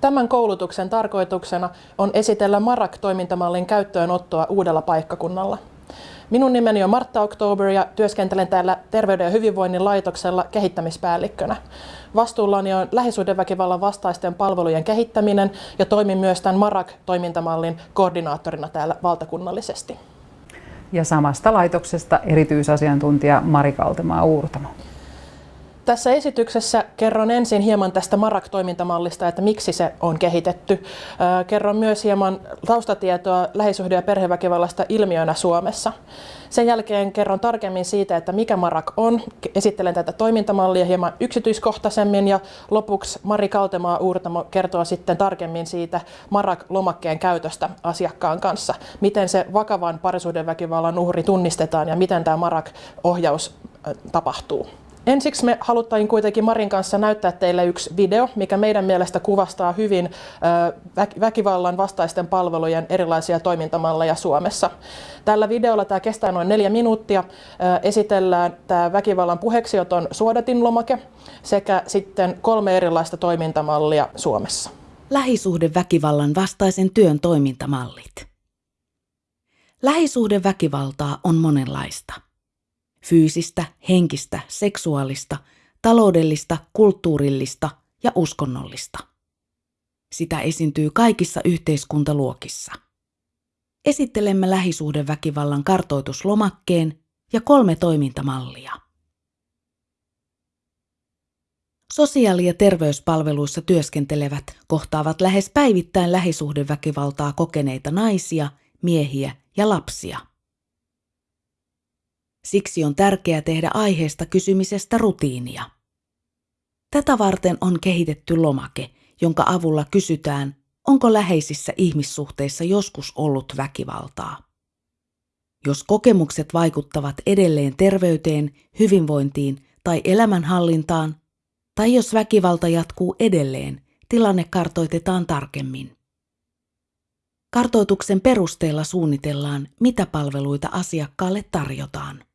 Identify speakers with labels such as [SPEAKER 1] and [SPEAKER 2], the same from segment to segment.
[SPEAKER 1] Tämän koulutuksen tarkoituksena on esitellä Marak-toimintamallin käyttöönottoa uudella paikkakunnalla. Minun nimeni on Martta Oktober ja työskentelen täällä Terveyden ja hyvinvoinnin laitoksella kehittämispäällikkönä. Vastuullani on lähisuhdeväkivallan vastaisten palvelujen kehittäminen ja toimin myös tämän Marak-toimintamallin koordinaattorina täällä valtakunnallisesti.
[SPEAKER 2] Ja samasta laitoksesta erityisasiantuntija Mari Kaltemaa Uurtamo.
[SPEAKER 1] Tässä esityksessä kerron ensin hieman tästä Marak-toimintamallista, että miksi se on kehitetty. Kerron myös hieman taustatietoa lähisuhde- ja perheväkivallasta ilmiönä Suomessa. Sen jälkeen kerron tarkemmin siitä, että mikä Marak on. Esittelen tätä toimintamallia hieman yksityiskohtaisemmin ja lopuksi Mari Kaltemaa Uurtamo kertoo sitten tarkemmin siitä Marak-lomakkeen käytöstä asiakkaan kanssa. Miten se vakavan parisuhdeväkivallan uhri tunnistetaan ja miten tämä Marak-ohjaus tapahtuu. Ensiksi me haluttiin kuitenkin Marin kanssa näyttää teille yksi video, mikä meidän mielestä kuvastaa hyvin väkivallan vastaisten palvelujen erilaisia toimintamalleja Suomessa. Tällä videolla tämä kestää noin neljä minuuttia. Esitellään tämä väkivallan puheeksioton suodatinlomake sekä sitten kolme erilaista toimintamallia Suomessa.
[SPEAKER 3] Lähisuhdeväkivallan vastaisen työn toimintamallit. Lähisuhdeväkivaltaa on monenlaista – fyysistä, henkistä, seksuaalista, taloudellista, kulttuurillista ja uskonnollista. Sitä esiintyy kaikissa yhteiskuntaluokissa. Esittelemme lähisuhdeväkivallan kartoituslomakkeen ja kolme toimintamallia. Sosiaali- ja terveyspalveluissa työskentelevät kohtaavat lähes päivittäin lähisuhdeväkivaltaa kokeneita naisia, miehiä ja lapsia. Siksi on tärkeää tehdä aiheesta kysymisestä rutiinia. Tätä varten on kehitetty lomake, jonka avulla kysytään, onko läheisissä ihmissuhteissa joskus ollut väkivaltaa. Jos kokemukset vaikuttavat edelleen terveyteen, hyvinvointiin tai elämänhallintaan, tai jos väkivalta jatkuu edelleen, tilanne kartoitetaan tarkemmin. Kartoituksen perusteella suunnitellaan, mitä palveluita asiakkaalle tarjotaan.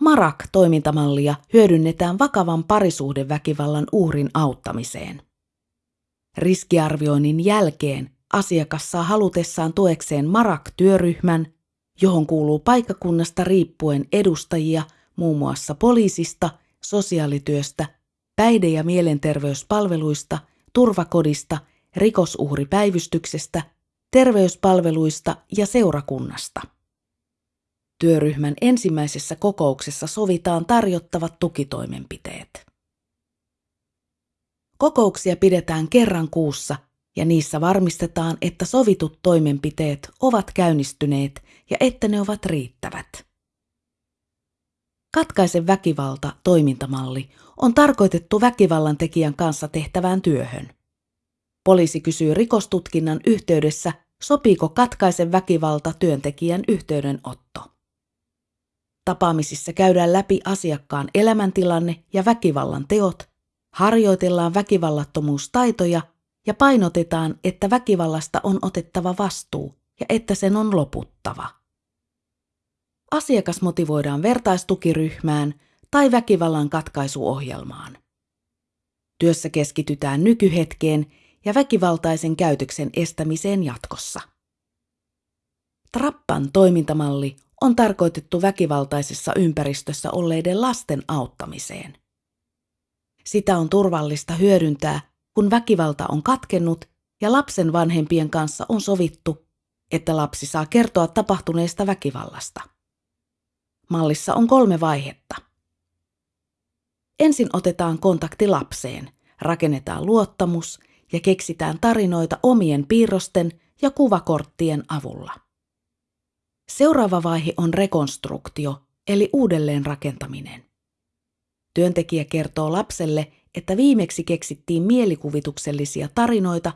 [SPEAKER 3] Marak-toimintamallia hyödynnetään vakavan parisuhdeväkivallan uhrin auttamiseen. Riskiarvioinnin jälkeen asiakas saa halutessaan tuekseen Marak-työryhmän, johon kuuluu paikkakunnasta riippuen edustajia muun muassa poliisista, sosiaalityöstä, päihde- ja mielenterveyspalveluista, turvakodista, rikosuhripäivystyksestä, terveyspalveluista ja seurakunnasta. Työryhmän ensimmäisessä kokouksessa sovitaan tarjottavat tukitoimenpiteet. Kokouksia pidetään kerran kuussa ja niissä varmistetaan, että sovitut toimenpiteet ovat käynnistyneet ja että ne ovat riittävät. Katkaisen väkivalta toimintamalli on tarkoitettu väkivallan tekijän kanssa tehtävään työhön. Poliisi kysyy rikostutkinnan yhteydessä, sopiiko katkaisen väkivalta työntekijän yhteydenotto. Tapaamisissa käydään läpi asiakkaan elämäntilanne ja väkivallan teot, harjoitellaan väkivallattomuustaitoja ja painotetaan, että väkivallasta on otettava vastuu ja että sen on loputtava. Asiakas motivoidaan vertaistukiryhmään tai väkivallan katkaisuohjelmaan. Työssä keskitytään nykyhetkeen ja väkivaltaisen käytöksen estämiseen jatkossa. Trappan toimintamalli on tarkoitettu väkivaltaisessa ympäristössä olleiden lasten auttamiseen. Sitä on turvallista hyödyntää, kun väkivalta on katkennut ja lapsen vanhempien kanssa on sovittu, että lapsi saa kertoa tapahtuneesta väkivallasta. Mallissa on kolme vaihetta. Ensin otetaan kontakti lapseen, rakennetaan luottamus ja keksitään tarinoita omien piirrosten ja kuvakorttien avulla. Seuraava vaihe on rekonstruktio, eli uudelleenrakentaminen. Työntekijä kertoo lapselle, että viimeksi keksittiin mielikuvituksellisia tarinoita,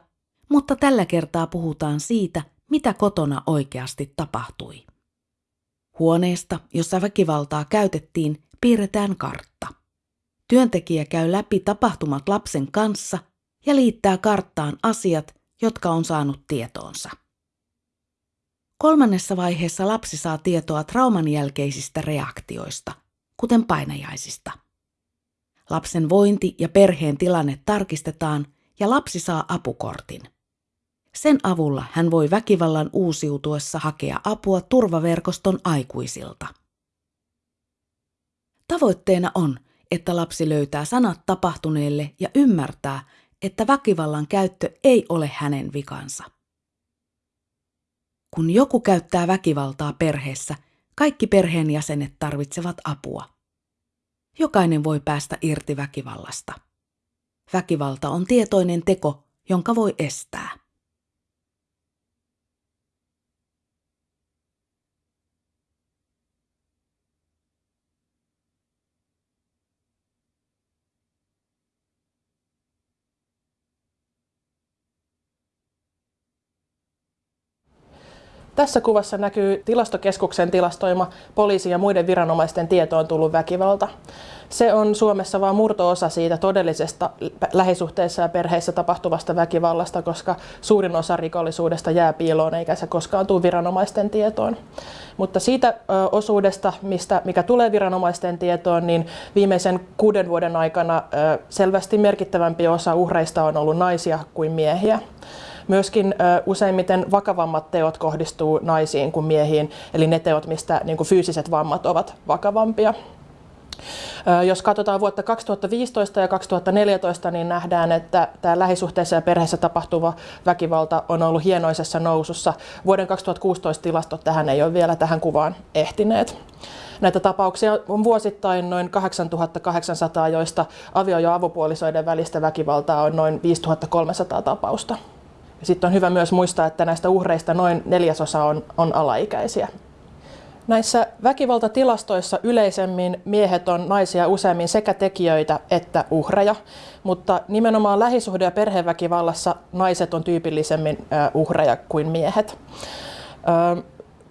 [SPEAKER 3] mutta tällä kertaa puhutaan siitä, mitä kotona oikeasti tapahtui. Huoneesta, jossa väkivaltaa käytettiin, piirretään kartta. Työntekijä käy läpi tapahtumat lapsen kanssa ja liittää karttaan asiat, jotka on saanut tietoonsa. Kolmannessa vaiheessa lapsi saa tietoa trauman jälkeisistä reaktioista, kuten painajaisista. Lapsen vointi ja perheen tilanne tarkistetaan ja lapsi saa apukortin. Sen avulla hän voi väkivallan uusiutuessa hakea apua turvaverkoston aikuisilta. Tavoitteena on, että lapsi löytää sanat tapahtuneelle ja ymmärtää, että väkivallan käyttö ei ole hänen vikansa. Kun joku käyttää väkivaltaa perheessä, kaikki perheenjäsenet tarvitsevat apua. Jokainen voi päästä irti väkivallasta. Väkivalta on tietoinen teko, jonka voi estää.
[SPEAKER 1] Tässä kuvassa näkyy tilastokeskuksen tilastoima poliisi ja muiden viranomaisten tietoon tullut väkivalta. Se on Suomessa vain murto-osa siitä todellisesta lähisuhteissa ja perheissä tapahtuvasta väkivallasta, koska suurin osa rikollisuudesta jää piiloon eikä se koskaan tule viranomaisten tietoon. Mutta siitä osuudesta, mistä, mikä tulee viranomaisten tietoon, niin viimeisen kuuden vuoden aikana selvästi merkittävämpi osa uhreista on ollut naisia kuin miehiä. Myöskin useimmiten vakavammat teot kohdistuu naisiin kuin miehiin, eli ne teot, mistä niin kuin fyysiset vammat ovat vakavampia. Jos katsotaan vuotta 2015 ja 2014, niin nähdään, että tämä lähisuhteessa ja perheessä tapahtuva väkivalta on ollut hienoisessa nousussa. Vuoden 2016 tilastot tähän ei ole vielä tähän kuvaan ehtineet. Näitä tapauksia on vuosittain noin 8800, joista avio- ja avopuolisoiden välistä väkivaltaa on noin 5300 tapausta. Sitten on hyvä myös muistaa, että näistä uhreista noin neljäsosa on, on alaikäisiä. Näissä väkivaltatilastoissa yleisemmin miehet on naisia useammin sekä tekijöitä että uhreja, mutta nimenomaan lähisuhde- ja perheväkivallassa naiset on tyypillisemmin uhreja kuin miehet.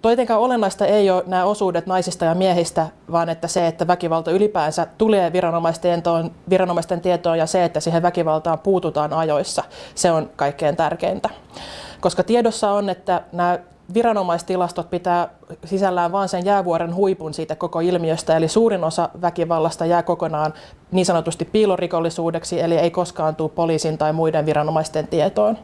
[SPEAKER 1] Toitenkaan olennaista ei ole nämä osuudet naisista ja miehistä, vaan että se, että väkivalta ylipäänsä tulee viranomaisten tietoon, viranomaisten tietoon ja se, että siihen väkivaltaan puututaan ajoissa, se on kaikkein tärkeintä. Koska tiedossa on, että nämä viranomaistilastot pitää sisällään vain sen jäävuoren huipun siitä koko ilmiöstä, eli suurin osa väkivallasta jää kokonaan niin sanotusti piilorikollisuudeksi, eli ei koskaan tule poliisin tai muiden viranomaisten tietoon.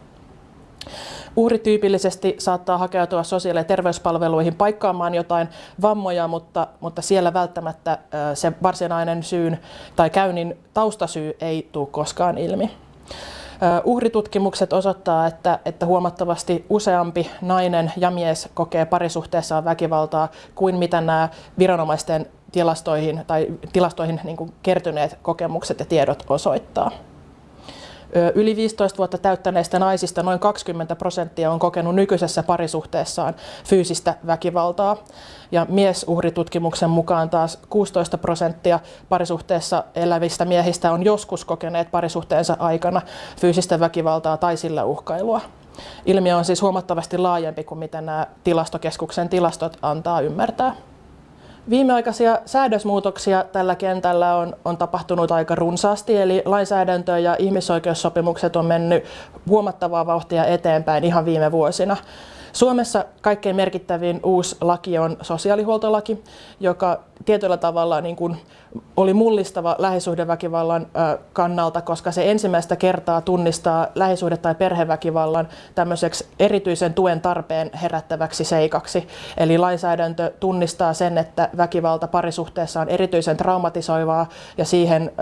[SPEAKER 1] Uhri tyypillisesti saattaa hakeutua sosiaali- ja terveyspalveluihin paikkaamaan jotain vammoja, mutta, mutta siellä välttämättä se varsinainen syyn tai käynnin taustasyy ei tule koskaan ilmi. Uhritutkimukset osoittaa, että, että huomattavasti useampi nainen ja mies kokee parisuhteessaan väkivaltaa kuin mitä nämä viranomaisten tilastoihin tai tilastoihin niin kertyneet kokemukset ja tiedot osoittaa. Yli 15 vuotta täyttäneistä naisista noin 20 prosenttia on kokenut nykyisessä parisuhteessaan fyysistä väkivaltaa. Ja miesuhritutkimuksen mukaan taas 16 prosenttia parisuhteessa elävistä miehistä on joskus kokeneet parisuhteensa aikana fyysistä väkivaltaa tai sillä uhkailua. Ilmiö on siis huomattavasti laajempi kuin mitä nämä tilastokeskuksen tilastot antaa ymmärtää. Viimeaikaisia säädösmuutoksia tällä kentällä on, on tapahtunut aika runsaasti, eli lainsäädäntö ja ihmisoikeussopimukset on mennyt huomattavaa vauhtia eteenpäin ihan viime vuosina. Suomessa kaikkein merkittävin uusi laki on sosiaalihuoltolaki, joka tietyllä tavalla niin kuin oli mullistava lähisuhdeväkivallan kannalta, koska se ensimmäistä kertaa tunnistaa lähisuhde- tai perheväkivallan tämmöiseksi erityisen tuen tarpeen herättäväksi seikaksi. Eli lainsäädäntö tunnistaa sen, että väkivalta parisuhteessa on erityisen traumatisoivaa ja siihen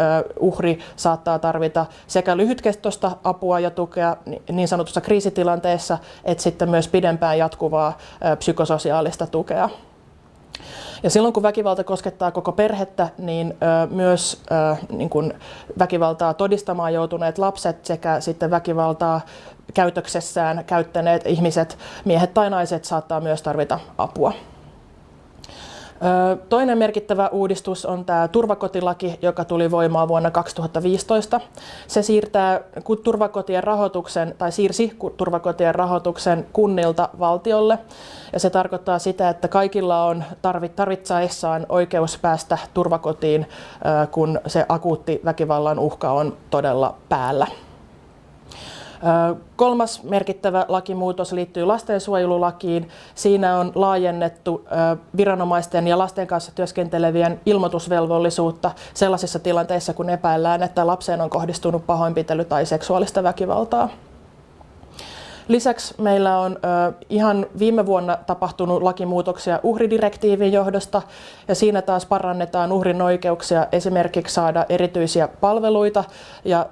[SPEAKER 1] uhri saattaa tarvita sekä lyhytkestoista apua ja tukea niin sanotussa kriisitilanteessa, että sitten myös pidempään jatkuvaa psykososiaalista tukea. Ja silloin kun väkivalta koskettaa koko perhettä, niin ö, myös ö, niin kun väkivaltaa todistamaan joutuneet lapset sekä sitten väkivaltaa käytöksessään käyttäneet ihmiset, miehet tai naiset, saattaa myös tarvita apua. Toinen merkittävä uudistus on tämä turvakotilaki, joka tuli voimaan vuonna 2015. Se siirtää turvakotien rahoituksen tai siirsi turvakotien rahoituksen kunnilta valtiolle. Ja se tarkoittaa sitä, että kaikilla on tarvitsaessaan oikeus päästä turvakotiin, kun se akuutti väkivallan uhka on todella päällä. Kolmas merkittävä lakimuutos liittyy lastensuojelulakiin. Siinä on laajennettu viranomaisten ja lasten kanssa työskentelevien ilmoitusvelvollisuutta sellaisissa tilanteissa, kun epäillään, että lapseen on kohdistunut pahoinpitely tai seksuaalista väkivaltaa. Lisäksi meillä on ihan viime vuonna tapahtunut lakimuutoksia uhridirektiivin johdosta ja siinä taas parannetaan uhrin oikeuksia esimerkiksi saada erityisiä palveluita ja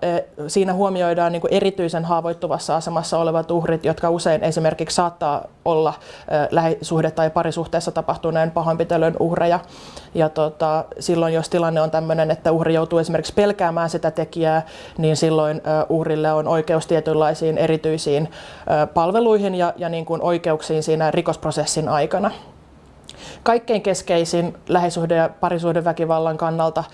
[SPEAKER 1] siinä huomioidaan niin erityisen haavoittuvassa asemassa olevat uhrit, jotka usein esimerkiksi saattaa olla lähisuhde- tai parisuhteessa tapahtuneen pahoinpitelyn uhreja. Ja tota, silloin jos tilanne on tämmöinen, että uhri joutuu esimerkiksi pelkäämään sitä tekijää, niin silloin uhrille on oikeus tietynlaisiin erityisiin palveluihin ja, ja niin kuin oikeuksiin siinä rikosprosessin aikana. Kaikkein keskeisin lähisuhde- ja parisuhdeväkivallan kannalta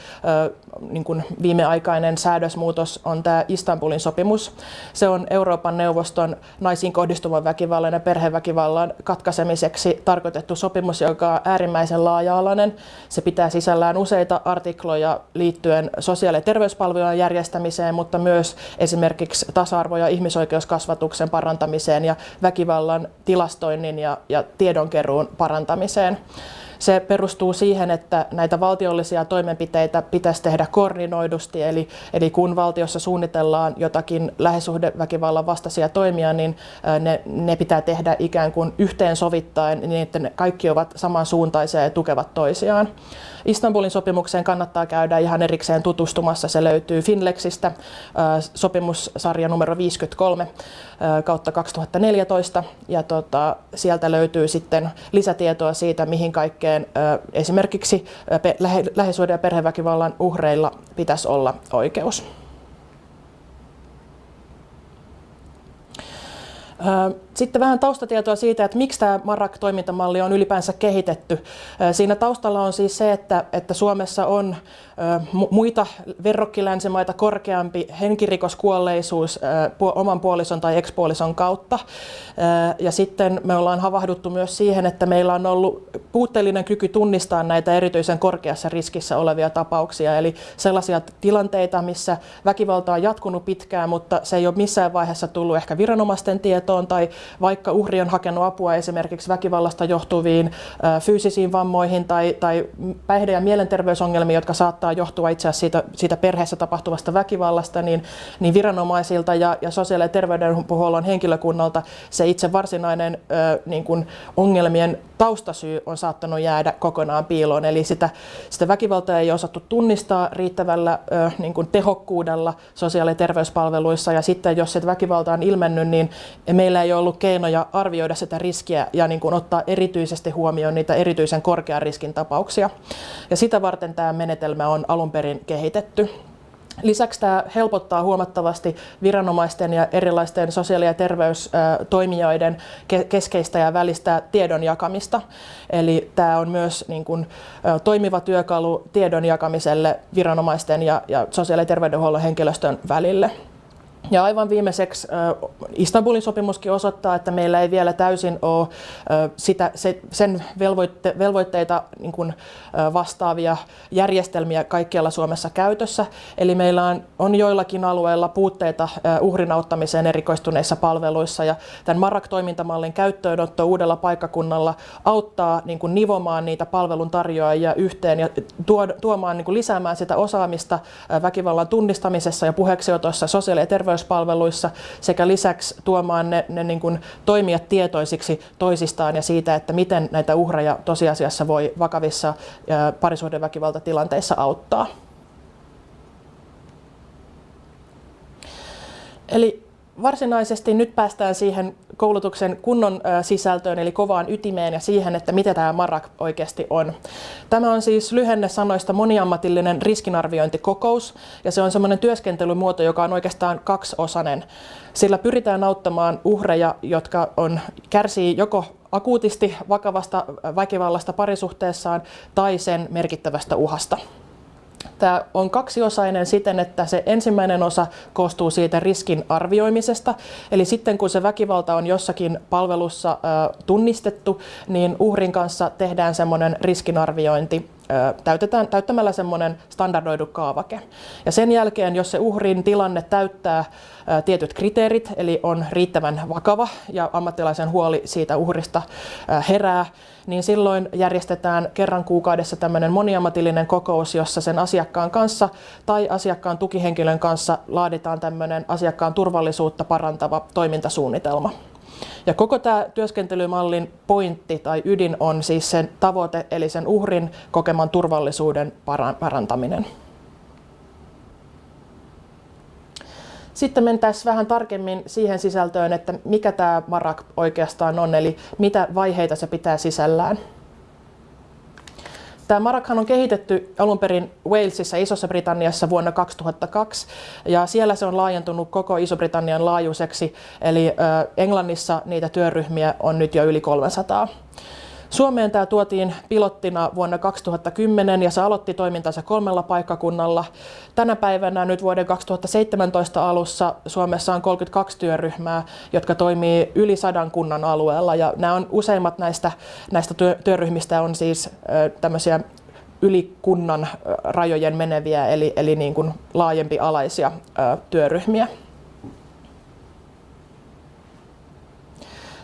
[SPEAKER 1] niin kuin viimeaikainen säädösmuutos on tämä Istanbulin sopimus. Se on Euroopan neuvoston naisiin kohdistuvan väkivallan ja perheväkivallan katkaisemiseksi tarkoitettu sopimus, joka on äärimmäisen laaja-alainen. Se pitää sisällään useita artikloja liittyen sosiaali- ja terveyspalvelujen järjestämiseen, mutta myös esimerkiksi tasa-arvo- ja ihmisoikeuskasvatuksen parantamiseen ja väkivallan tilastoinnin ja, ja tiedonkeruun parantamiseen. Se perustuu siihen, että näitä valtiollisia toimenpiteitä pitäisi tehdä koordinoidusti, eli, eli kun valtiossa suunnitellaan jotakin lähisuhdeväkivallan vastaisia toimia, niin ne, ne pitää tehdä ikään kuin yhteensovittaen niin, että ne kaikki ovat samansuuntaisia ja tukevat toisiaan. Istanbulin sopimukseen kannattaa käydä ihan erikseen tutustumassa. Se löytyy Finlexistä, sopimussarja numero 53 kautta 2014. Ja tota, sieltä löytyy sitten lisätietoa siitä, mihin kaikkeen esimerkiksi lähisuuden ja perheväkivallan uhreilla pitäisi olla oikeus. Sitten vähän taustatietoa siitä, että miksi tämä Marak-toimintamalli on ylipäänsä kehitetty. Siinä taustalla on siis se, että, että Suomessa on muita verrokkilänsimaita korkeampi henkirikoskuolleisuus oman puolison tai ekspuolison kautta. Ja sitten me ollaan havahduttu myös siihen, että meillä on ollut puutteellinen kyky tunnistaa näitä erityisen korkeassa riskissä olevia tapauksia. Eli sellaisia tilanteita, missä väkivalta on jatkunut pitkään, mutta se ei ole missään vaiheessa tullut ehkä viranomaisten tietoon tai vaikka uhri on hakenut apua esimerkiksi väkivallasta johtuviin fyysisiin vammoihin tai, tai päihde- ja mielenterveysongelmiin, jotka saattaa johtua itse asiassa siitä, siitä perheessä tapahtuvasta väkivallasta, niin, niin viranomaisilta ja, ja sosiaali- ja terveydenhuollon henkilökunnalta se itse varsinainen ö, niin kuin ongelmien taustasyy on saattanut jäädä kokonaan piiloon. Eli sitä, sitä väkivaltaa ei osattu tunnistaa riittävällä ö, niin kuin tehokkuudella sosiaali- ja terveyspalveluissa. Ja sitten jos se väkivalta on ilmennyt, niin meillä ei ole ollut keinoja arvioida sitä riskiä ja niin kuin ottaa erityisesti huomioon niitä erityisen korkean riskin tapauksia. Ja sitä varten tämä menetelmä on alun perin kehitetty. Lisäksi tämä helpottaa huomattavasti viranomaisten ja erilaisten sosiaali- ja terveystoimijoiden keskeistä ja välistä tiedon jakamista. Eli tämä on myös niin kuin, toimiva työkalu tiedon jakamiselle viranomaisten ja sosiaali- ja terveydenhuollon henkilöstön välille. Ja aivan viimeiseksi Istanbulin sopimuskin osoittaa, että meillä ei vielä täysin ole sitä, sen velvoitte, velvoitteita niin kuin vastaavia järjestelmiä kaikkialla Suomessa käytössä. Eli meillä on, on joillakin alueilla puutteita uhrin auttamiseen erikoistuneissa palveluissa. Ja tämän Marak-toimintamallin käyttöönotto uudella paikkakunnalla auttaa niin kuin nivomaan niitä palveluntarjoajia yhteen ja tuomaan, niin kuin lisäämään sitä osaamista väkivallan tunnistamisessa ja puheeksiotossa sosiaali- ja terveys terveyspalveluissa sekä lisäksi tuomaan ne, ne niin kuin toimijat tietoisiksi toisistaan ja siitä, että miten näitä uhreja tosiasiassa voi vakavissa parisuhdeväkivaltatilanteissa auttaa. Eli varsinaisesti nyt päästään siihen koulutuksen kunnon sisältöön, eli kovaan ytimeen ja siihen, että mitä tämä MARAK oikeasti on. Tämä on siis lyhenne sanoista moniammatillinen riskinarviointikokous, ja se on semmoinen työskentelymuoto, joka on oikeastaan kaksiosainen. Sillä pyritään auttamaan uhreja, jotka on, kärsii joko akuutisti vakavasta väkivallasta parisuhteessaan tai sen merkittävästä uhasta. Tämä on kaksiosainen siten, että se ensimmäinen osa koostuu siitä riskin arvioimisesta. Eli sitten kun se väkivalta on jossakin palvelussa tunnistettu, niin uhrin kanssa tehdään semmoinen riskinarviointi täytetään, täyttämällä semmoinen standardoidu kaavake. Ja sen jälkeen, jos se uhrin tilanne täyttää tietyt kriteerit, eli on riittävän vakava ja ammattilaisen huoli siitä uhrista herää, niin silloin järjestetään kerran kuukaudessa tämmöinen moniammatillinen kokous, jossa sen asiakkaan kanssa tai asiakkaan tukihenkilön kanssa laaditaan tämmöinen asiakkaan turvallisuutta parantava toimintasuunnitelma. Ja koko tämä työskentelymallin pointti tai ydin on siis sen tavoite, eli sen uhrin kokeman turvallisuuden parantaminen. Sitten mentäisiin vähän tarkemmin siihen sisältöön, että mikä tämä MARAK oikeastaan on, eli mitä vaiheita se pitää sisällään. Tämä Marakhan on kehitetty alun perin Walesissa Isossa Britanniassa vuonna 2002 ja siellä se on laajentunut koko Iso-Britannian laajuiseksi, eli Englannissa niitä työryhmiä on nyt jo yli 300. Suomeen tämä tuotiin pilottina vuonna 2010 ja se aloitti toimintansa kolmella paikkakunnalla. Tänä päivänä nyt vuoden 2017 alussa Suomessa on 32 työryhmää, jotka toimii yli sadan kunnan alueella ja nämä on useimmat näistä, näistä työryhmistä on siis tämmöisiä yli kunnan rajojen meneviä eli, eli niin kuin laajempi alaisia työryhmiä.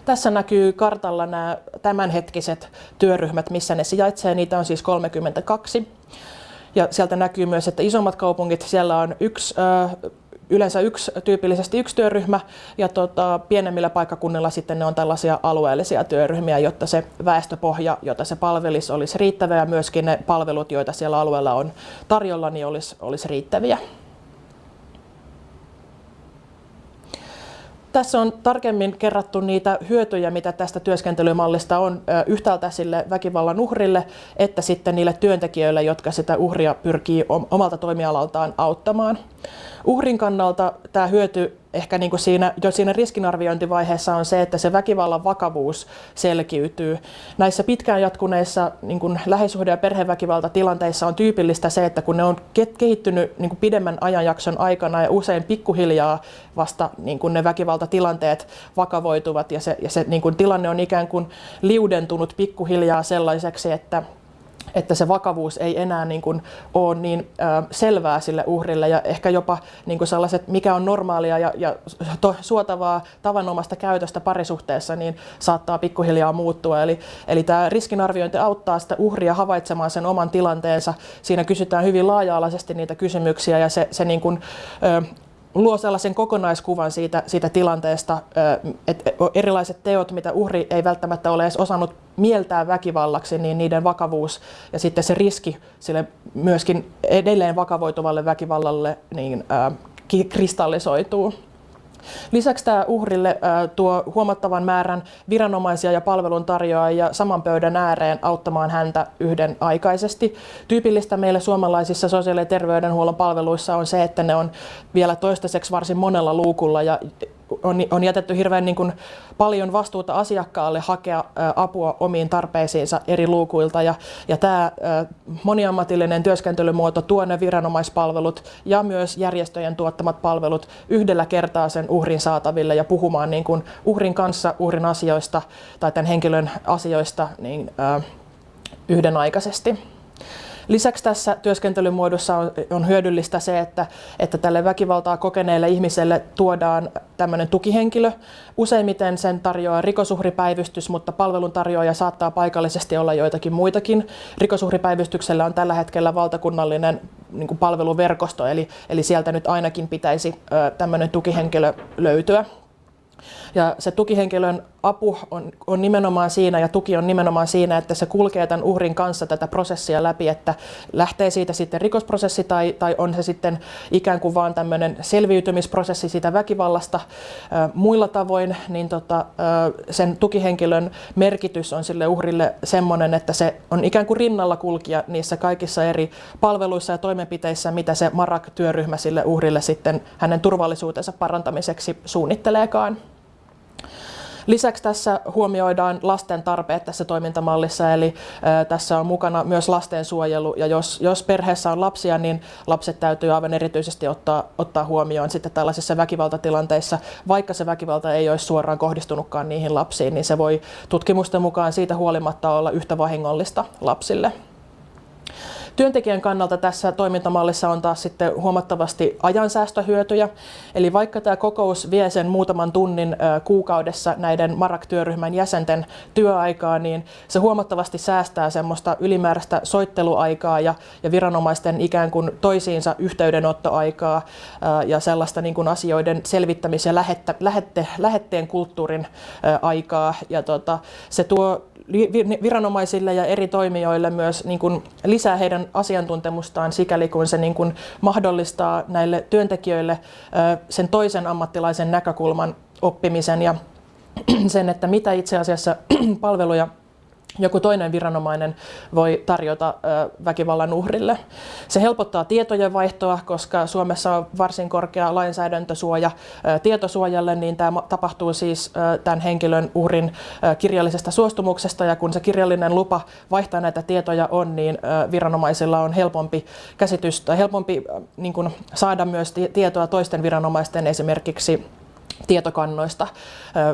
[SPEAKER 1] Tässä näkyy kartalla nämä tämänhetkiset työryhmät, missä ne sijaitsee. Niitä on siis 32. Ja sieltä näkyy myös, että isommat kaupungit, siellä on yksi, yleensä yksi, tyypillisesti yksi työryhmä, ja tota, pienemmillä paikkakunnilla sitten ne on tällaisia alueellisia työryhmiä, jotta se väestöpohja, jota se palvelisi, olisi riittävä, ja myöskin ne palvelut, joita siellä alueella on tarjolla, niin olisi, olisi riittäviä. Tässä on tarkemmin kerrattu niitä hyötyjä, mitä tästä työskentelymallista on yhtäältä sille väkivallan uhrille, että sitten niille työntekijöille, jotka sitä uhria pyrkii omalta toimialaltaan auttamaan. Uhrin kannalta tämä hyöty ehkä niin kuin siinä, jo siinä riskinarviointivaiheessa on se, että se väkivallan vakavuus selkiytyy. Näissä pitkään jatkuneissa niin kuin lähisuhde- ja perheväkivaltatilanteissa on tyypillistä se, että kun ne on kehittynyt niin kuin pidemmän ajanjakson aikana ja usein pikkuhiljaa vasta niin kuin ne väkivaltatilanteet vakavoituvat ja se, ja se niin kuin tilanne on ikään kuin liudentunut pikkuhiljaa sellaiseksi, että että se vakavuus ei enää niin kuin ole niin selvää sille uhrille ja ehkä jopa niin kuin sellaiset, mikä on normaalia ja, ja to, suotavaa tavanomaista käytöstä parisuhteessa, niin saattaa pikkuhiljaa muuttua. Eli, eli tämä riskinarviointi auttaa sitä uhria havaitsemaan sen oman tilanteensa. Siinä kysytään hyvin laaja-alaisesti niitä kysymyksiä ja se, se niin kuin, ö, luo sellaisen kokonaiskuvan siitä, siitä tilanteesta, että erilaiset teot, mitä uhri ei välttämättä ole edes osannut mieltää väkivallaksi, niin niiden vakavuus ja sitten se riski sille myöskin edelleen vakavoituvalle väkivallalle niin, äh, kristallisoituu. Lisäksi tämä uhrille tuo huomattavan määrän viranomaisia ja palveluntarjoajia saman pöydän ääreen auttamaan häntä yhdenaikaisesti. Tyypillistä meille suomalaisissa sosiaali- ja terveydenhuollon palveluissa on se, että ne on vielä toistaiseksi varsin monella luukulla ja on, on jätetty hirveän niin kuin paljon vastuuta asiakkaalle hakea apua omiin tarpeisiinsa eri luukuilta. Ja, ja tämä moniammatillinen työskentelymuoto tuo ne viranomaispalvelut ja myös järjestöjen tuottamat palvelut yhdellä kertaa sen uhrin saataville ja puhumaan niin kuin uhrin kanssa uhrin asioista tai tämän henkilön asioista niin, yhdenaikaisesti. Lisäksi tässä työskentelymuodossa on, on hyödyllistä se, että, että tälle väkivaltaa kokeneelle ihmiselle tuodaan tämmöinen tukihenkilö. Useimmiten sen tarjoaa rikosuhripäivystys, mutta palveluntarjoaja saattaa paikallisesti olla joitakin muitakin. Rikosuhripäivystyksellä on tällä hetkellä valtakunnallinen niin kuin palveluverkosto, eli, eli sieltä nyt ainakin pitäisi ö, tämmöinen tukihenkilö löytyä. Ja se tukihenkilön apu on, on nimenomaan siinä ja tuki on nimenomaan siinä, että se kulkee tämän uhrin kanssa tätä prosessia läpi, että lähtee siitä sitten rikosprosessi tai, tai on se sitten ikään kuin vaan tämmöinen selviytymisprosessi siitä väkivallasta muilla tavoin, niin tota, sen tukihenkilön merkitys on sille uhrille semmoinen, että se on ikään kuin rinnalla kulkija niissä kaikissa eri palveluissa ja toimenpiteissä, mitä se MARAK-työryhmä sille uhrille sitten hänen turvallisuutensa parantamiseksi suunnitteleekaan. Lisäksi tässä huomioidaan lasten tarpeet tässä toimintamallissa, eli tässä on mukana myös lastensuojelu, ja jos, jos perheessä on lapsia, niin lapset täytyy aivan erityisesti ottaa, ottaa huomioon sitten tällaisissa väkivaltatilanteissa, vaikka se väkivalta ei olisi suoraan kohdistunutkaan niihin lapsiin, niin se voi tutkimusten mukaan siitä huolimatta olla yhtä vahingollista lapsille. Työntekijän kannalta tässä toimintamallissa on taas sitten huomattavasti ajansäästöhyötyjä. Eli vaikka tämä kokous vie sen muutaman tunnin kuukaudessa näiden Marak-työryhmän jäsenten työaikaa, niin se huomattavasti säästää semmoista ylimääräistä soitteluaikaa ja, ja viranomaisten ikään kuin toisiinsa yhteydenottoaikaa ja sellaista niin kuin asioiden selvittämis- ja lähettä, lähette, lähetteen kulttuurin aikaa. Ja tota, se tuo viranomaisille ja eri toimijoille myös niin kuin lisää heidän asiantuntemustaan sikäli kun se niin kuin mahdollistaa näille työntekijöille sen toisen ammattilaisen näkökulman oppimisen ja sen, että mitä itse asiassa palveluja joku toinen viranomainen voi tarjota väkivallan uhrille. Se helpottaa tietojen vaihtoa, koska Suomessa on varsin korkea lainsäädäntösuoja tietosuojalle, niin tämä tapahtuu siis tämän henkilön uhrin kirjallisesta suostumuksesta, ja kun se kirjallinen lupa vaihtaa näitä tietoja on, niin viranomaisilla on helpompi käsitys tai helpompi niin kuin, saada myös tietoa toisten viranomaisten esimerkiksi tietokannoista,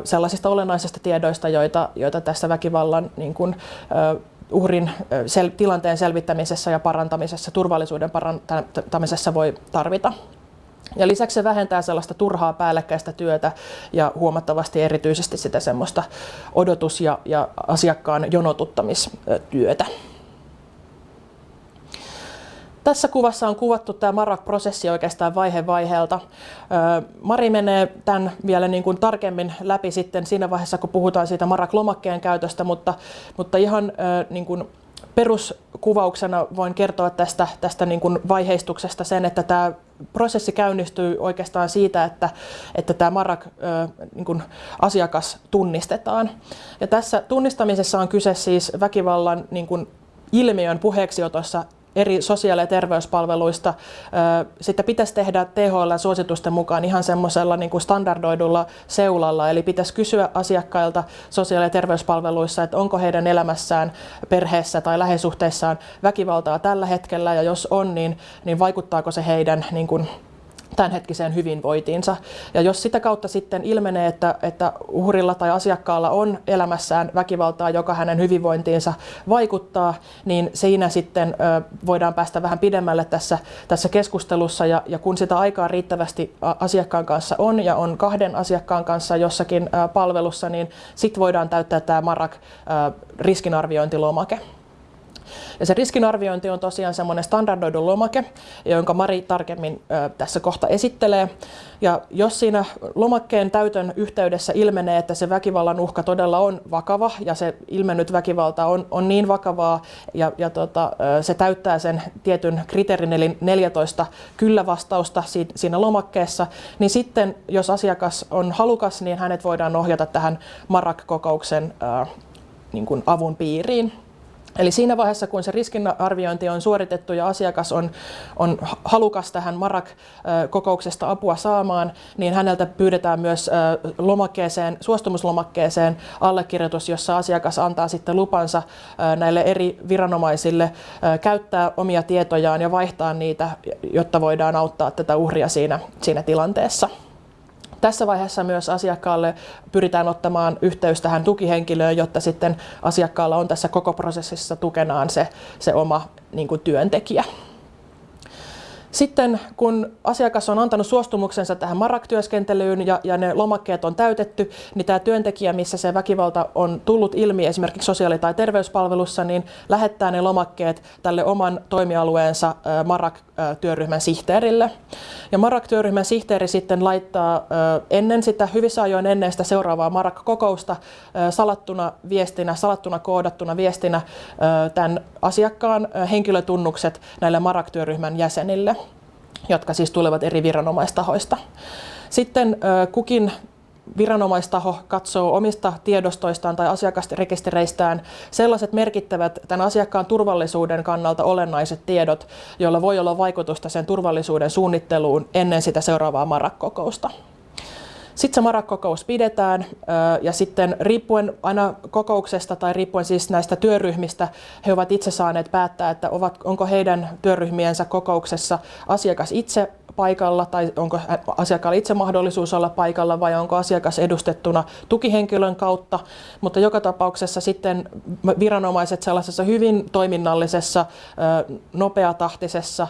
[SPEAKER 1] sellaisista olennaisista tiedoista, joita, joita tässä väkivallan niin kuin, uhrin sel- tilanteen selvittämisessä ja parantamisessa, turvallisuuden parantamisessa voi tarvita. Ja lisäksi se vähentää sellaista turhaa päällekkäistä työtä ja huomattavasti erityisesti sitä semmoista odotus- ja, ja asiakkaan jonotuttamistyötä. Tässä kuvassa on kuvattu tämä Marak-prosessi oikeastaan vaihe vaiheelta. Mari menee tämän vielä niin kuin tarkemmin läpi sitten siinä vaiheessa, kun puhutaan siitä Marak-lomakkeen käytöstä, mutta, mutta ihan niin kuin peruskuvauksena voin kertoa tästä, tästä niin kuin vaiheistuksesta sen, että tämä prosessi käynnistyy oikeastaan siitä, että, että tämä Marak niin asiakas tunnistetaan. Ja tässä tunnistamisessa on kyse siis väkivallan niin kuin ilmiön puheeksiotossa eri sosiaali- ja terveyspalveluista. Sitten pitäisi tehdä THL-suositusten mukaan ihan semmoisella niin kuin standardoidulla seulalla, eli pitäisi kysyä asiakkailta sosiaali- ja terveyspalveluissa, että onko heidän elämässään, perheessä tai läheisuhteissaan väkivaltaa tällä hetkellä, ja jos on, niin, niin vaikuttaako se heidän niin kuin, tämänhetkiseen hyvinvointiinsa. Ja jos sitä kautta sitten ilmenee, että, että uhrilla tai asiakkaalla on elämässään väkivaltaa, joka hänen hyvinvointiinsa vaikuttaa, niin siinä sitten ö, voidaan päästä vähän pidemmälle tässä, tässä keskustelussa. Ja, ja kun sitä aikaa riittävästi asiakkaan kanssa on ja on kahden asiakkaan kanssa jossakin ö, palvelussa, niin sitten voidaan täyttää tämä MARAK ö, riskinarviointilomake. Ja se riskinarviointi on tosiaan semmoinen standardoidu lomake, jonka Mari tarkemmin tässä kohta esittelee. Ja jos siinä lomakkeen täytön yhteydessä ilmenee, että se väkivallan uhka todella on vakava ja se ilmennyt väkivalta on, on niin vakavaa ja, ja tota, se täyttää sen tietyn kriteerin eli 14 kyllä-vastausta siinä lomakkeessa, niin sitten jos asiakas on halukas, niin hänet voidaan ohjata tähän MARAK-kokouksen äh, niin kuin avun piiriin. Eli siinä vaiheessa, kun se riskinarviointi on suoritettu ja asiakas on, on halukas tähän MARAK-kokouksesta apua saamaan, niin häneltä pyydetään myös lomakkeeseen, suostumuslomakkeeseen allekirjoitus, jossa asiakas antaa sitten lupansa näille eri viranomaisille käyttää omia tietojaan ja vaihtaa niitä, jotta voidaan auttaa tätä uhria siinä, siinä tilanteessa. Tässä vaiheessa myös asiakkaalle pyritään ottamaan yhteys tähän tukihenkilöön, jotta sitten asiakkaalla on tässä koko prosessissa tukenaan se, se oma niin kuin työntekijä. Sitten kun asiakas on antanut suostumuksensa tähän MARAK-työskentelyyn ja, ja ne lomakkeet on täytetty, niin tämä työntekijä, missä se väkivalta on tullut ilmi esimerkiksi sosiaali- tai terveyspalvelussa, niin lähettää ne lomakkeet tälle oman toimialueensa MARAK-työryhmän sihteerille. Ja MARAK-työryhmän sihteeri sitten laittaa ennen sitä, hyvissä ajoin ennen sitä seuraavaa MARAK-kokousta salattuna viestinä, salattuna koodattuna viestinä tämän asiakkaan henkilötunnukset näille MARAK-työryhmän jäsenille jotka siis tulevat eri viranomaistahoista. Sitten kukin viranomaistaho katsoo omista tiedostoistaan tai asiakasrekistereistään sellaiset merkittävät tämän asiakkaan turvallisuuden kannalta olennaiset tiedot, joilla voi olla vaikutusta sen turvallisuuden suunnitteluun ennen sitä seuraavaa MARAK-kokousta. Sitten se MARAK-kokous pidetään ja sitten riippuen aina kokouksesta tai riippuen siis näistä työryhmistä, he ovat itse saaneet päättää, että ovat, onko heidän työryhmiensä kokouksessa asiakas itse paikalla tai onko asiakkaalla itse mahdollisuus olla paikalla vai onko asiakas edustettuna tukihenkilön kautta. Mutta joka tapauksessa sitten viranomaiset sellaisessa hyvin toiminnallisessa, nopeatahtisessa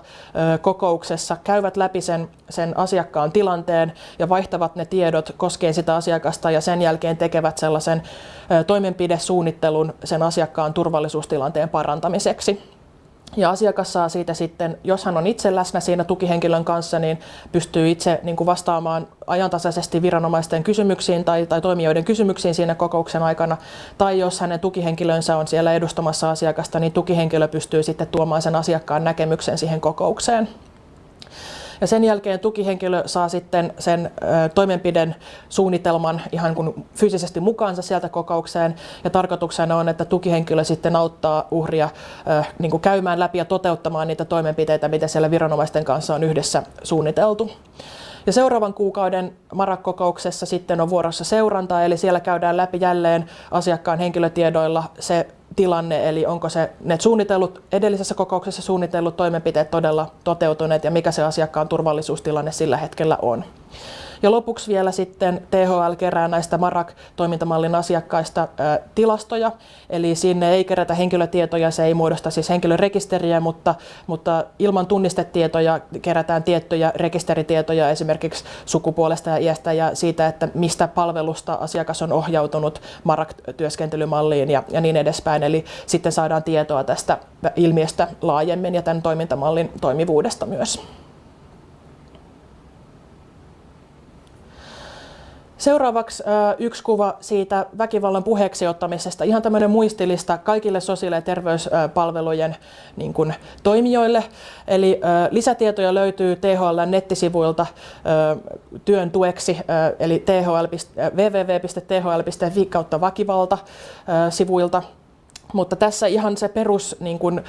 [SPEAKER 1] kokouksessa käyvät läpi sen, sen asiakkaan tilanteen ja vaihtavat ne tiedot koskien sitä asiakasta ja sen jälkeen tekevät sellaisen toimenpidesuunnittelun sen asiakkaan turvallisuustilanteen parantamiseksi. Ja asiakas saa siitä sitten, jos hän on itse läsnä siinä tukihenkilön kanssa, niin pystyy itse niin kuin vastaamaan ajantasaisesti viranomaisten kysymyksiin tai, tai toimijoiden kysymyksiin siinä kokouksen aikana. Tai jos hänen tukihenkilönsä on siellä edustamassa asiakasta, niin tukihenkilö pystyy sitten tuomaan sen asiakkaan näkemyksen siihen kokoukseen. Ja sen jälkeen tukihenkilö saa sitten sen toimenpiden suunnitelman ihan kun fyysisesti mukaansa sieltä kokoukseen. Ja tarkoituksena on, että tukihenkilö sitten auttaa uhria niin kuin käymään läpi ja toteuttamaan niitä toimenpiteitä, mitä siellä viranomaisten kanssa on yhdessä suunniteltu. Ja seuraavan kuukauden MARAK-kokouksessa sitten on vuorossa seuranta, eli siellä käydään läpi jälleen asiakkaan henkilötiedoilla se tilanne, eli onko se ne suunnitellut, edellisessä kokouksessa suunnitellut toimenpiteet todella toteutuneet ja mikä se asiakkaan turvallisuustilanne sillä hetkellä on. Ja lopuksi vielä sitten THL kerää näistä MARAK-toimintamallin asiakkaista ä, tilastoja, eli sinne ei kerätä henkilötietoja, se ei muodosta siis henkilörekisteriä, mutta, mutta ilman tunnistetietoja kerätään tiettyjä rekisteritietoja esimerkiksi sukupuolesta ja iästä ja siitä, että mistä palvelusta asiakas on ohjautunut MARAK-työskentelymalliin ja, ja niin edespäin. Eli sitten saadaan tietoa tästä ilmiöstä laajemmin ja tämän toimintamallin toimivuudesta myös. Seuraavaksi yksi kuva siitä väkivallan puheeksi ottamisesta. Ihan tämmöinen muistilista kaikille sosiaali- ja terveyspalvelujen niin kuin, toimijoille. Eli lisätietoja löytyy THL nettisivuilta työn tueksi, eli thl, www.thl.fi kautta väkivalta sivuilta. Mutta tässä ihan se perus niin kuin, ö,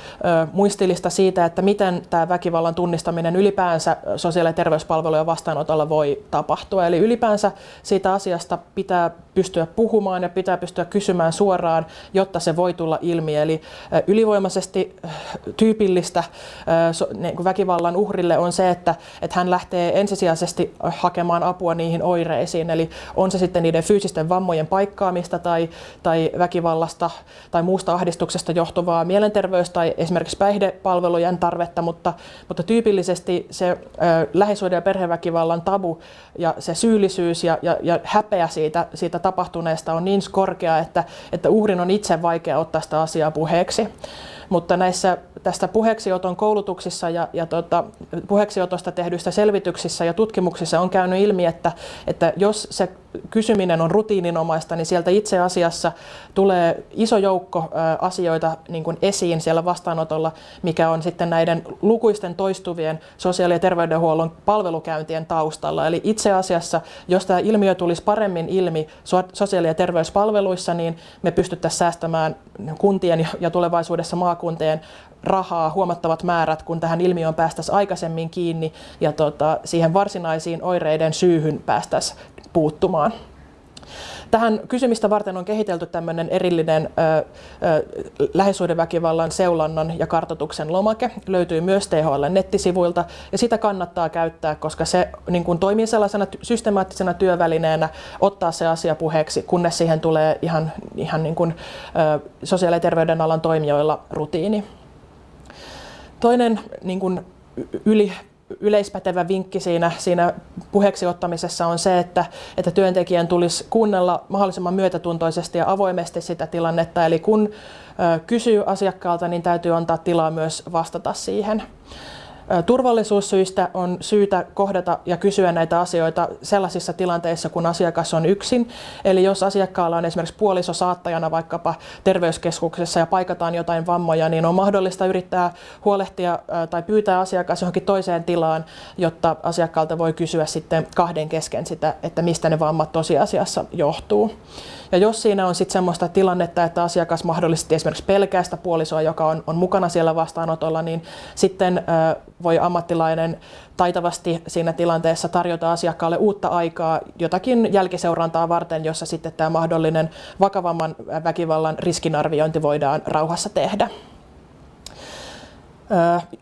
[SPEAKER 1] muistilista siitä, että miten tämä väkivallan tunnistaminen ylipäänsä sosiaali- ja terveyspalvelujen vastaanotolla voi tapahtua. Eli ylipäänsä siitä asiasta pitää pystyä puhumaan ja pitää pystyä kysymään suoraan, jotta se voi tulla ilmi. Eli ylivoimaisesti tyypillistä väkivallan uhrille on se, että, että hän lähtee ensisijaisesti hakemaan apua niihin oireisiin. Eli on se sitten niiden fyysisten vammojen paikkaamista tai, tai väkivallasta tai muusta ahdistuksesta johtuvaa mielenterveys- tai esimerkiksi päihdepalvelujen tarvetta, mutta, mutta tyypillisesti se ö, lähisuuden ja perheväkivallan tabu ja se syyllisyys ja, ja, ja häpeä siitä, siitä tapahtuneesta on niin korkea, että, että uhrin on itse vaikea ottaa sitä asiaa puheeksi. Mutta näissä tästä puheeksioton koulutuksissa ja, ja tota, puheeksiotosta tehdyissä selvityksissä ja tutkimuksissa on käynyt ilmi, että, että jos se kysyminen on rutiininomaista, niin sieltä itse asiassa tulee iso joukko asioita niin kuin esiin siellä vastaanotolla, mikä on sitten näiden lukuisten toistuvien sosiaali- ja terveydenhuollon palvelukäyntien taustalla. Eli itse asiassa, jos tämä ilmiö tulisi paremmin ilmi sosiaali- ja terveyspalveluissa, niin me pystyttäisiin säästämään kuntien ja tulevaisuudessa maakuntien rahaa huomattavat määrät, kun tähän ilmiöön päästäisiin aikaisemmin kiinni ja tota, siihen varsinaisiin oireiden syyhyn päästäisiin puuttumaan. Tähän kysymistä varten on kehitelty tämmöinen erillinen ö, ö, lähisuhdeväkivallan seulannan ja kartotuksen lomake. Löytyy myös THL nettisivuilta ja sitä kannattaa käyttää, koska se niin kuin, toimii sellaisena systemaattisena työvälineenä ottaa se asia puheeksi, kunnes siihen tulee ihan, ihan niin kuin, ö, sosiaali- ja terveydenalan toimijoilla rutiini. Toinen niin kuin, yli yleispätevä vinkki siinä, siinä puheeksi ottamisessa on se, että, että työntekijän tulisi kuunnella mahdollisimman myötätuntoisesti ja avoimesti sitä tilannetta. Eli kun ö, kysyy asiakkaalta, niin täytyy antaa tilaa myös vastata siihen. Turvallisuussyistä on syytä kohdata ja kysyä näitä asioita sellaisissa tilanteissa, kun asiakas on yksin. Eli jos asiakkaalla on esimerkiksi puoliso saattajana vaikkapa terveyskeskuksessa ja paikataan jotain vammoja, niin on mahdollista yrittää huolehtia tai pyytää asiakas johonkin toiseen tilaan, jotta asiakkaalta voi kysyä sitten kahden kesken sitä, että mistä ne vammat tosiasiassa johtuu. Ja jos siinä on sitten semmoista tilannetta, että asiakas mahdollisesti esimerkiksi pelkää sitä puolisoa, joka on, on mukana siellä vastaanotolla, niin sitten voi ammattilainen taitavasti siinä tilanteessa tarjota asiakkaalle uutta aikaa jotakin jälkiseurantaa varten, jossa sitten tämä mahdollinen vakavamman väkivallan riskinarviointi voidaan rauhassa tehdä.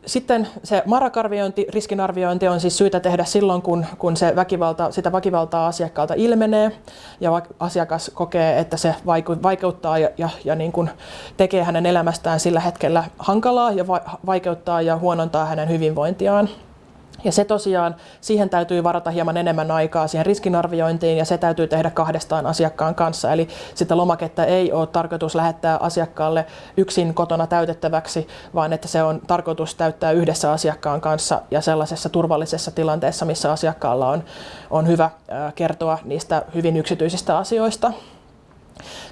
[SPEAKER 1] Sitten se marakarviointi, riskinarviointi on siis syytä tehdä silloin, kun, kun se väkivalta, sitä väkivaltaa asiakkaalta ilmenee ja asiakas kokee, että se vaikeuttaa ja, ja, ja niin kuin tekee hänen elämästään sillä hetkellä hankalaa ja vaikeuttaa ja huonontaa hänen hyvinvointiaan. Ja se tosiaan, siihen täytyy varata hieman enemmän aikaa siihen riskinarviointiin ja se täytyy tehdä kahdestaan asiakkaan kanssa. Eli sitä lomaketta ei ole tarkoitus lähettää asiakkaalle yksin kotona täytettäväksi, vaan että se on tarkoitus täyttää yhdessä asiakkaan kanssa ja sellaisessa turvallisessa tilanteessa, missä asiakkaalla on, on hyvä kertoa niistä hyvin yksityisistä asioista.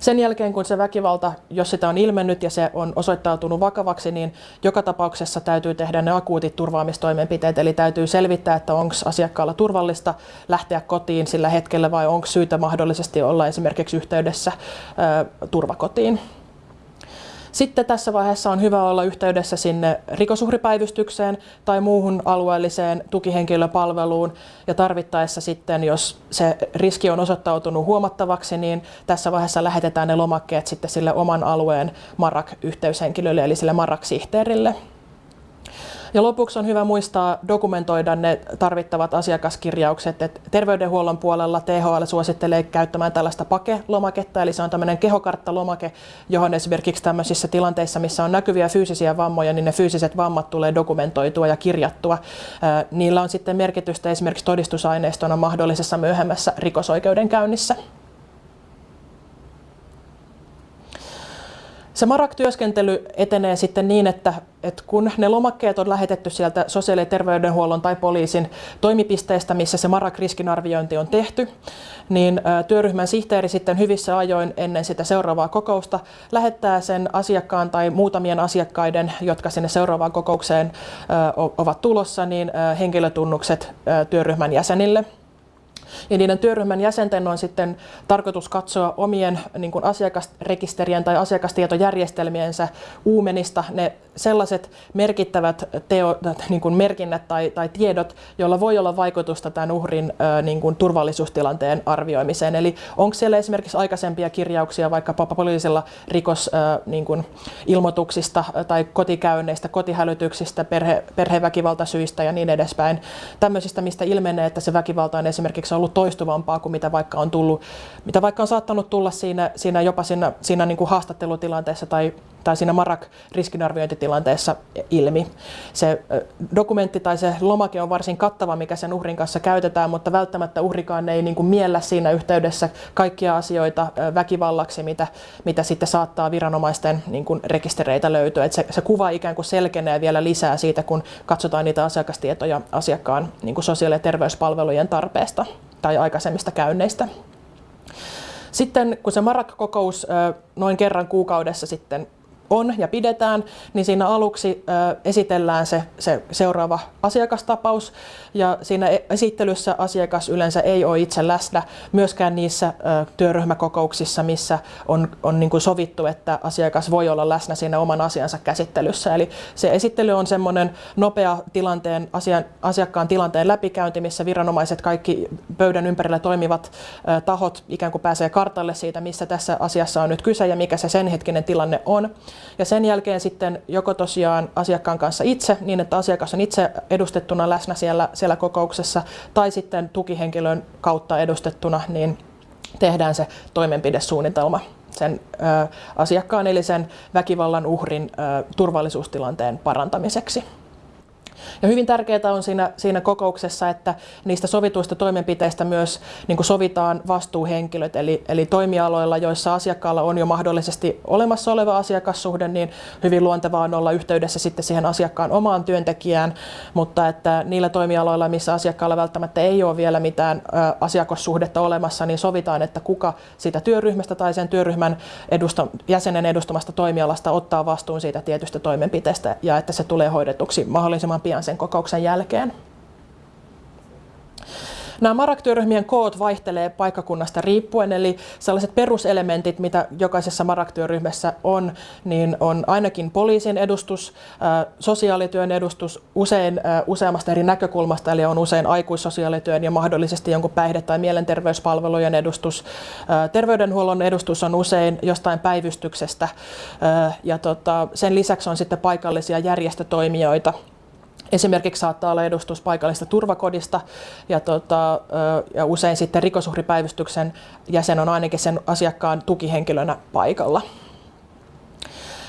[SPEAKER 1] Sen jälkeen, kun se väkivalta, jos sitä on ilmennyt ja se on osoittautunut vakavaksi, niin joka tapauksessa täytyy tehdä ne akuutit turvaamistoimenpiteet. Eli täytyy selvittää, että onko asiakkaalla turvallista lähteä kotiin sillä hetkellä vai onko syytä mahdollisesti olla esimerkiksi yhteydessä ö, turvakotiin. Sitten tässä vaiheessa on hyvä olla yhteydessä sinne rikosuhripäivystykseen tai muuhun alueelliseen tukihenkilöpalveluun ja tarvittaessa sitten, jos se riski on osoittautunut huomattavaksi, niin tässä vaiheessa lähetetään ne lomakkeet sitten sille oman alueen MARAK-yhteyshenkilölle eli sille MARAK-sihteerille. Ja lopuksi on hyvä muistaa dokumentoida ne tarvittavat asiakaskirjaukset. Et terveydenhuollon puolella THL suosittelee käyttämään tällaista PAKE-lomaketta, eli se on tämmöinen kehokarttalomake, johon esimerkiksi tämmöisissä tilanteissa, missä on näkyviä fyysisiä vammoja, niin ne fyysiset vammat tulee dokumentoitua ja kirjattua. Niillä on sitten merkitystä esimerkiksi todistusaineistona mahdollisessa myöhemmässä rikosoikeudenkäynnissä. Se MARAK-työskentely etenee sitten niin, että, että kun ne lomakkeet on lähetetty sieltä sosiaali- ja terveydenhuollon tai poliisin toimipisteestä, missä se MARAK-riskinarviointi on tehty, niin työryhmän sihteeri sitten hyvissä ajoin ennen sitä seuraavaa kokousta lähettää sen asiakkaan tai muutamien asiakkaiden, jotka sinne seuraavaan kokoukseen ovat tulossa, niin henkilötunnukset työryhmän jäsenille – ja niiden työryhmän jäsenten on sitten tarkoitus katsoa omien niin kuin asiakasrekisterien tai asiakastietojärjestelmiensä uumenista ne sellaiset merkittävät teo, niin kuin merkinnät tai, tai tiedot, joilla voi olla vaikutusta tämän uhrin niin kuin turvallisuustilanteen arvioimiseen. Eli onko siellä esimerkiksi aikaisempia kirjauksia vaikkapa poliisilla rikos niin kuin ilmoituksista tai kotikäynneistä, kotihälytyksistä, perhe, perheväkivaltasyistä ja niin edespäin. Tämmöisistä, mistä ilmenee, että se väkivalta on esimerkiksi ollut toistuvampaa kuin mitä vaikka on tullut, mitä vaikka on saattanut tulla siinä, siinä jopa siinä, siinä niin kuin haastattelutilanteessa tai, tai siinä Marak-riskinarviointitilanteessa ilmi. Se dokumentti tai se lomake on varsin kattava, mikä sen uhrin kanssa käytetään, mutta välttämättä uhrikaan ei niin kuin miellä siinä yhteydessä kaikkia asioita väkivallaksi, mitä, mitä sitten saattaa viranomaisten niin kuin rekistereitä löytyä. Et se, se kuva ikään kuin selkenee vielä lisää siitä, kun katsotaan niitä asiakastietoja asiakkaan niin kuin sosiaali- ja terveyspalvelujen tarpeesta tai aikaisemmista käynneistä. Sitten kun se Marak-kokous noin kerran kuukaudessa sitten on ja pidetään, niin siinä aluksi esitellään se, se seuraava asiakastapaus ja siinä e-, esittelyssä asiakas yleensä ei ole itse läsnä myöskään niissä työryhmäkokouksissa, missä on, on niin kuin sovittu, että asiakas voi olla läsnä siinä oman asiansa käsittelyssä. Eli se esittely on semmoinen nopea tilanteen, asian, asiakkaan tilanteen läpikäynti, missä viranomaiset, kaikki pöydän ympärillä toimivat tahot ikään kuin pääsee kartalle siitä, missä tässä asiassa on nyt kyse ja mikä se sen hetkinen tilanne on. Ja sen jälkeen sitten joko tosiaan asiakkaan kanssa itse, niin että asiakas on itse edustettuna läsnä siellä, siellä kokouksessa, tai sitten tukihenkilön kautta edustettuna, niin tehdään se toimenpidesuunnitelma sen ö, asiakkaan eli sen väkivallan uhrin ö, turvallisuustilanteen parantamiseksi. Ja hyvin tärkeää on siinä, siinä kokouksessa, että niistä sovituista toimenpiteistä myös niin kuin sovitaan vastuuhenkilöt, eli, eli toimialoilla, joissa asiakkaalla on jo mahdollisesti olemassa oleva asiakassuhde, niin hyvin luontevaa on olla yhteydessä sitten siihen asiakkaan omaan työntekijään, mutta että niillä toimialoilla, missä asiakkaalla välttämättä ei ole vielä mitään asiakassuhdetta olemassa, niin sovitaan, että kuka siitä työryhmästä tai sen työryhmän edusta, jäsenen edustamasta toimialasta ottaa vastuun siitä tietystä toimenpiteestä ja että se tulee hoidetuksi mahdollisimman pian sen kokouksen jälkeen. Nämä Marak-työryhmien koot vaihtelee paikkakunnasta riippuen, eli sellaiset peruselementit, mitä jokaisessa Marak-työryhmässä on, niin on ainakin poliisin edustus, sosiaalityön edustus, usein useammasta eri näkökulmasta, eli on usein aikuissosiaalityön ja mahdollisesti jonkun päihde- tai mielenterveyspalvelujen edustus. Terveydenhuollon edustus on usein jostain päivystyksestä ja tota, sen lisäksi on sitten paikallisia järjestötoimijoita, Esimerkiksi saattaa olla edustus paikallista turvakodista ja, tota, ja usein sitten rikosuhripäivystyksen jäsen on ainakin sen asiakkaan tukihenkilönä paikalla.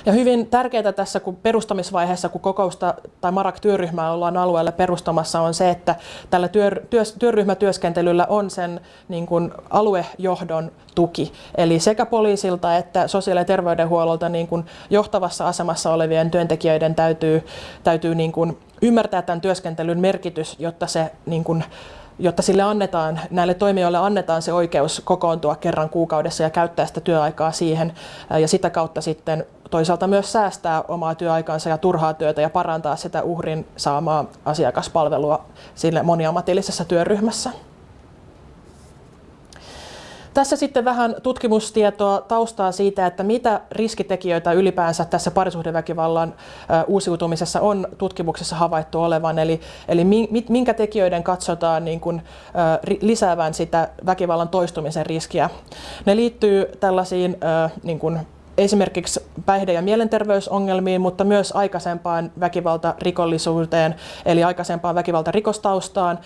[SPEAKER 1] Ja hyvin tärkeää tässä kun perustamisvaiheessa, kun kokousta tai Marak-työryhmää ollaan alueelle perustamassa, on se, että tällä työ, työ, työryhmätyöskentelyllä on sen niin kuin aluejohdon tuki. Eli sekä poliisilta että sosiaali- ja terveydenhuollolta niin kuin johtavassa asemassa olevien työntekijöiden täytyy, täytyy niin kuin ymmärtää tämän työskentelyn merkitys, jotta se niin kuin, jotta sille annetaan, näille toimijoille annetaan se oikeus kokoontua kerran kuukaudessa ja käyttää sitä työaikaa siihen ja sitä kautta sitten toisaalta myös säästää omaa työaikaansa ja turhaa työtä ja parantaa sitä uhrin saamaa asiakaspalvelua sille moniammatillisessa työryhmässä. Tässä sitten vähän tutkimustietoa taustaa siitä, että mitä riskitekijöitä ylipäänsä tässä parisuhdeväkivallan uusiutumisessa on tutkimuksessa havaittu olevan. Eli, eli minkä tekijöiden katsotaan niin kuin, lisäävän sitä väkivallan toistumisen riskiä. Ne liittyy tällaisiin niin kuin, esimerkiksi päihde- ja mielenterveysongelmiin, mutta myös aikaisempaan väkivaltarikollisuuteen, eli aikaisempaan väkivaltarikostaustaan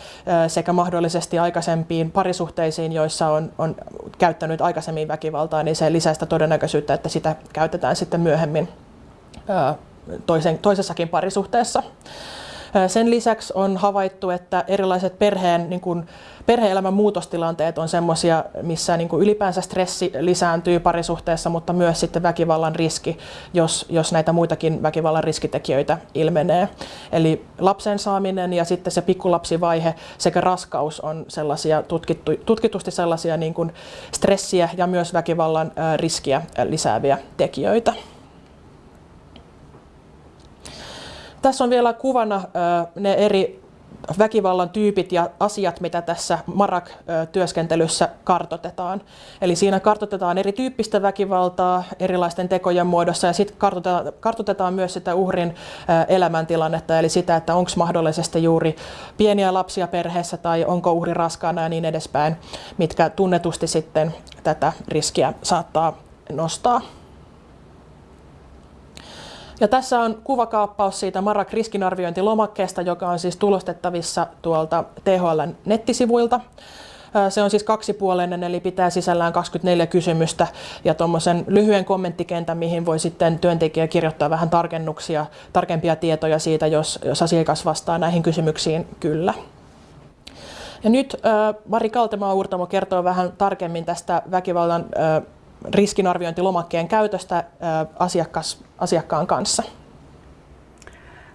[SPEAKER 1] sekä mahdollisesti aikaisempiin parisuhteisiin, joissa on, on käyttänyt aikaisemmin väkivaltaa, niin se lisää sitä todennäköisyyttä, että sitä käytetään sitten myöhemmin toisen, toisessakin parisuhteessa. Sen lisäksi on havaittu, että erilaiset perheen, niin kuin, perhe-elämän muutostilanteet on sellaisia, missä niin kuin ylipäänsä stressi lisääntyy parisuhteessa, mutta myös sitten väkivallan riski, jos, jos näitä muitakin väkivallan riskitekijöitä ilmenee. Eli lapsen saaminen ja sitten se pikkulapsivaihe sekä raskaus on sellaisia tutkittu, tutkitusti sellaisia niin kuin stressiä ja myös väkivallan riskiä lisääviä tekijöitä. Tässä on vielä kuvana ne eri väkivallan tyypit ja asiat, mitä tässä Marak-työskentelyssä kartotetaan. Eli siinä kartotetaan erityyppistä väkivaltaa erilaisten tekojen muodossa ja sitten kartotetaan, kartotetaan myös sitä uhrin elämäntilannetta, eli sitä, että onko mahdollisesti juuri pieniä lapsia perheessä tai onko uhri raskaana ja niin edespäin, mitkä tunnetusti sitten tätä riskiä saattaa nostaa. Ja tässä on kuvakaappaus siitä Marak riskinarviointilomakkeesta, joka on siis tulostettavissa tuolta THL nettisivuilta. Se on siis kaksipuolinen, eli pitää sisällään 24 kysymystä ja tuommoisen lyhyen kommenttikentän, mihin voi sitten työntekijä kirjoittaa vähän tarkennuksia, tarkempia tietoja siitä, jos, jos asiakas vastaa näihin kysymyksiin kyllä. Ja nyt äh, Mari Kaltemaa-Uurtamo kertoo vähän tarkemmin tästä väkivallan äh, riskinarviointilomakkeen käytöstä asiakas, asiakkaan kanssa.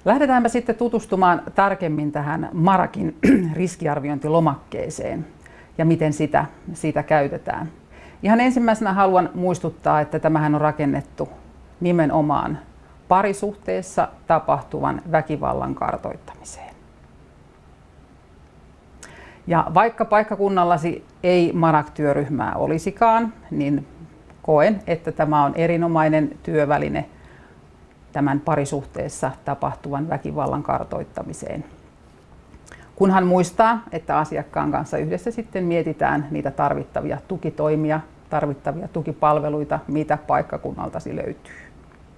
[SPEAKER 2] Lähdetäänpä sitten tutustumaan tarkemmin tähän Marakin riskiarviointilomakkeeseen ja miten sitä, sitä käytetään. Ihan ensimmäisenä haluan muistuttaa, että tämähän on rakennettu nimenomaan parisuhteessa tapahtuvan väkivallan kartoittamiseen. Ja vaikka paikkakunnallasi ei Marak-työryhmää olisikaan, niin koen, että tämä on erinomainen työväline tämän parisuhteessa tapahtuvan väkivallan kartoittamiseen. Kunhan muistaa, että asiakkaan kanssa yhdessä sitten mietitään niitä tarvittavia tukitoimia, tarvittavia tukipalveluita, mitä paikkakunnaltasi löytyy.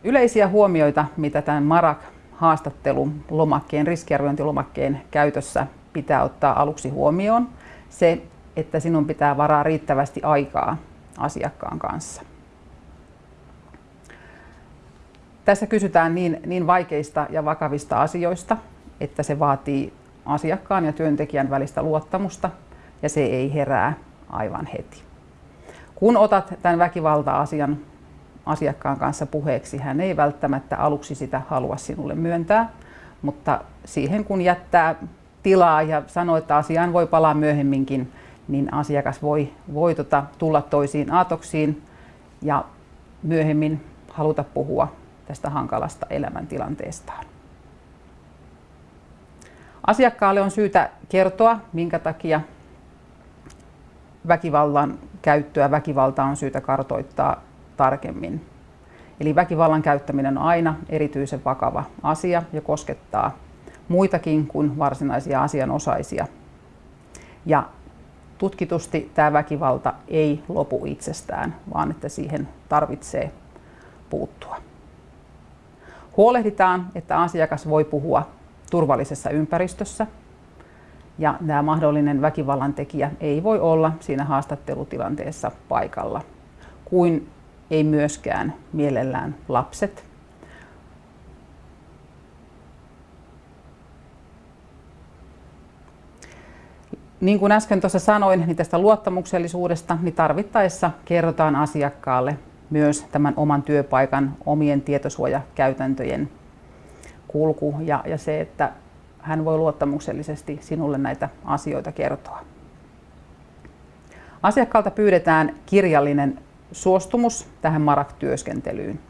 [SPEAKER 2] Yleisiä huomioita, mitä tämän MARAK-haastattelun lomakkeen, riskiarviointilomakkeen käytössä pitää ottaa aluksi huomioon, se, että sinun pitää varaa riittävästi aikaa asiakkaan kanssa. Tässä kysytään niin, niin vaikeista ja vakavista asioista, että se vaatii asiakkaan ja työntekijän välistä luottamusta ja se ei herää aivan heti. Kun otat tämän väkivalta-asian asiakkaan kanssa puheeksi, hän ei välttämättä aluksi sitä halua sinulle myöntää, mutta siihen kun jättää tilaa ja sanoo, että asiaan voi palaa myöhemminkin, niin asiakas voi, voi tota, tulla toisiin aatoksiin ja myöhemmin haluta puhua tästä hankalasta elämäntilanteestaan. Asiakkaalle on syytä kertoa, minkä takia väkivallan käyttöä, väkivaltaa on syytä kartoittaa tarkemmin. Eli väkivallan käyttäminen on aina erityisen vakava asia ja koskettaa muitakin kuin varsinaisia asianosaisia. Ja tutkitusti tämä väkivalta ei lopu itsestään, vaan että siihen tarvitsee puuttua. Huolehditaan, että asiakas voi puhua turvallisessa ympäristössä ja tämä mahdollinen väkivallan tekijä ei voi olla siinä haastattelutilanteessa paikalla, kuin ei myöskään mielellään lapset. Niin kuin äsken tuossa sanoin, niin tästä luottamuksellisuudesta, niin tarvittaessa kerrotaan asiakkaalle myös tämän oman työpaikan omien tietosuojakäytäntöjen kulku ja, ja se, että hän voi luottamuksellisesti sinulle näitä asioita kertoa. Asiakkaalta pyydetään kirjallinen suostumus tähän MARAK-työskentelyyn,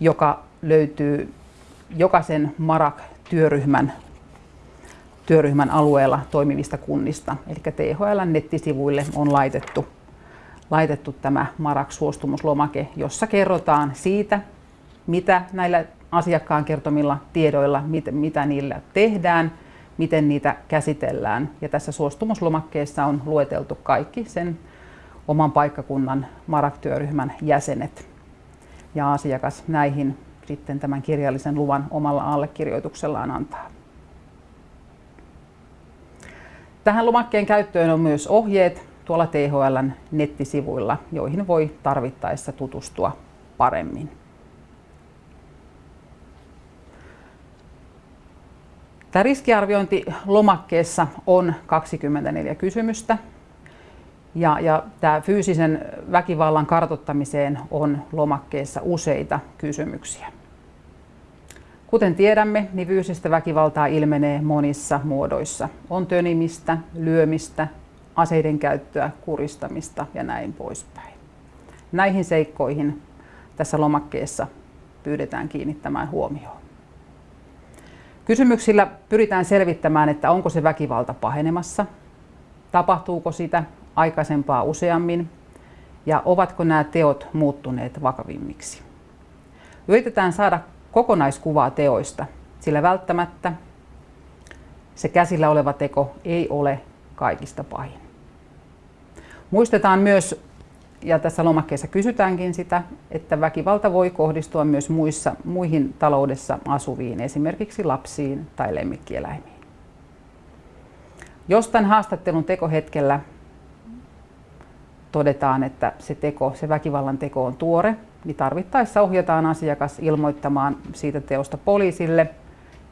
[SPEAKER 2] joka löytyy jokaisen MARAK-työryhmän työryhmän alueella toimivista kunnista. Eli THL nettisivuille on laitettu, laitettu tämä MARAK-suostumuslomake, jossa kerrotaan siitä, mitä näillä asiakkaan kertomilla tiedoilla, mitä, mitä niillä tehdään, miten niitä käsitellään. Ja tässä suostumuslomakkeessa on lueteltu kaikki sen oman paikkakunnan MARAK-työryhmän jäsenet. Ja asiakas näihin sitten tämän kirjallisen luvan omalla allekirjoituksellaan antaa. Tähän lomakkeen käyttöön on myös ohjeet tuolla THLn nettisivuilla, joihin voi tarvittaessa tutustua paremmin. Tämä riskiarviointi lomakkeessa on 24 kysymystä ja, ja tämä fyysisen väkivallan kartottamiseen on lomakkeessa useita kysymyksiä. Kuten tiedämme, niin fyysistä väkivaltaa ilmenee monissa muodoissa. On tönimistä, lyömistä, aseiden käyttöä, kuristamista ja näin poispäin. Näihin seikkoihin tässä lomakkeessa pyydetään kiinnittämään huomioon. Kysymyksillä pyritään selvittämään, että onko se väkivalta pahenemassa, tapahtuuko sitä aikaisempaa useammin ja ovatko nämä teot muuttuneet vakavimmiksi. Yritetään saada kokonaiskuvaa teoista, sillä välttämättä se käsillä oleva teko ei ole kaikista pahin. Muistetaan myös ja tässä lomakkeessa kysytäänkin sitä, että väkivalta voi kohdistua myös muissa, muihin taloudessa asuviin, esimerkiksi lapsiin tai lemmikkieläimiin. Jos tämän haastattelun tekohetkellä todetaan, että se, teko, se väkivallan teko on tuore, niin tarvittaessa ohjataan asiakas ilmoittamaan siitä teosta poliisille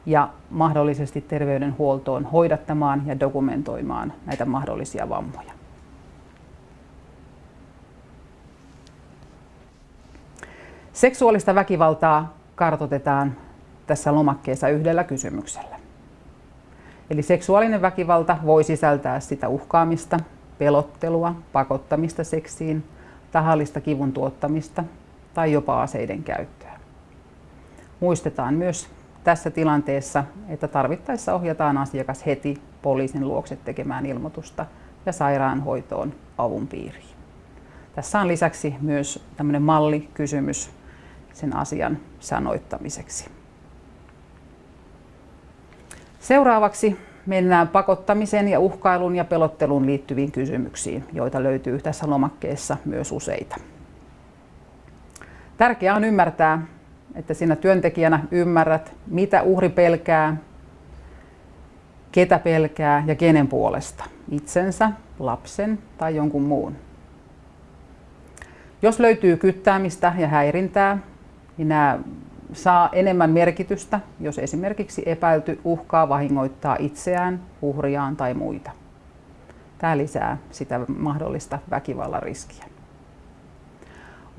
[SPEAKER 2] ja mahdollisesti terveydenhuoltoon hoidattamaan ja dokumentoimaan näitä mahdollisia vammoja. Seksuaalista väkivaltaa kartotetaan tässä lomakkeessa yhdellä kysymyksellä. Eli seksuaalinen väkivalta voi sisältää sitä uhkaamista, pelottelua, pakottamista seksiin, tahallista kivun tuottamista tai jopa aseiden käyttöä. Muistetaan myös tässä tilanteessa, että tarvittaessa ohjataan asiakas heti poliisin luokse tekemään ilmoitusta ja sairaanhoitoon avun piiriin. Tässä on lisäksi myös tämmöinen mallikysymys sen asian sanoittamiseksi. Seuraavaksi mennään pakottamisen ja uhkailun ja pelotteluun liittyviin kysymyksiin, joita löytyy tässä lomakkeessa myös useita. Tärkeää on ymmärtää, että sinä työntekijänä ymmärrät, mitä uhri pelkää, ketä pelkää ja kenen puolesta, itsensä, lapsen tai jonkun muun. Jos löytyy kyttäämistä ja häirintää, niin nämä saa enemmän merkitystä, jos esimerkiksi epäilty uhkaa vahingoittaa itseään, uhriaan tai muita. Tämä lisää sitä mahdollista väkivallan riskiä.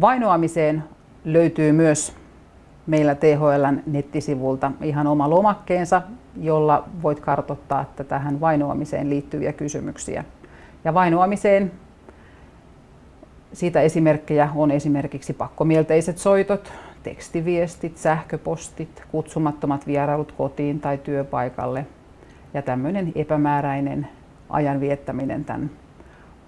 [SPEAKER 2] Vainoamiseen löytyy myös meillä THLn nettisivulta ihan oma lomakkeensa, jolla voit kartoittaa että tähän vainoamiseen liittyviä kysymyksiä. Ja vainoamiseen siitä esimerkkejä on esimerkiksi pakkomielteiset soitot, tekstiviestit, sähköpostit, kutsumattomat vierailut kotiin tai työpaikalle ja tämmöinen epämääräinen ajan viettäminen tämän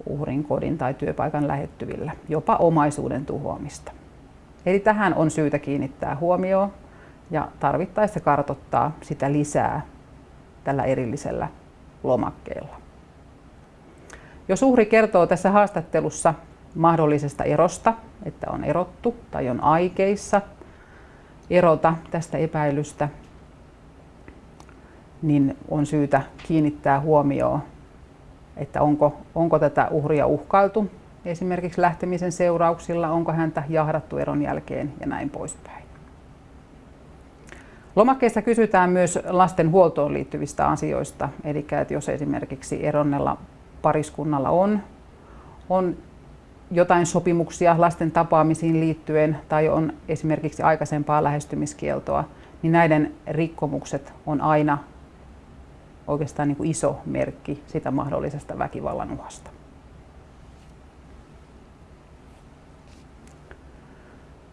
[SPEAKER 2] uhrin kodin tai työpaikan lähettyvillä, jopa omaisuuden tuhoamista. Eli tähän on syytä kiinnittää huomioon ja tarvittaessa kartottaa sitä lisää tällä erillisellä lomakkeella. Jos uhri kertoo tässä haastattelussa mahdollisesta erosta, että on erottu tai on aikeissa erota tästä epäilystä, niin on syytä kiinnittää huomioon, että onko, onko tätä uhria uhkailtu esimerkiksi lähtemisen seurauksilla, onko häntä jahdattu eron jälkeen ja näin poispäin. Lomakkeessa kysytään myös lasten huoltoon liittyvistä asioista, eli että jos esimerkiksi eronnella pariskunnalla on, on jotain sopimuksia lasten tapaamisiin liittyen tai on esimerkiksi aikaisempaa lähestymiskieltoa, niin näiden rikkomukset on aina oikeastaan niin kuin iso merkki sitä mahdollisesta väkivallan uhasta.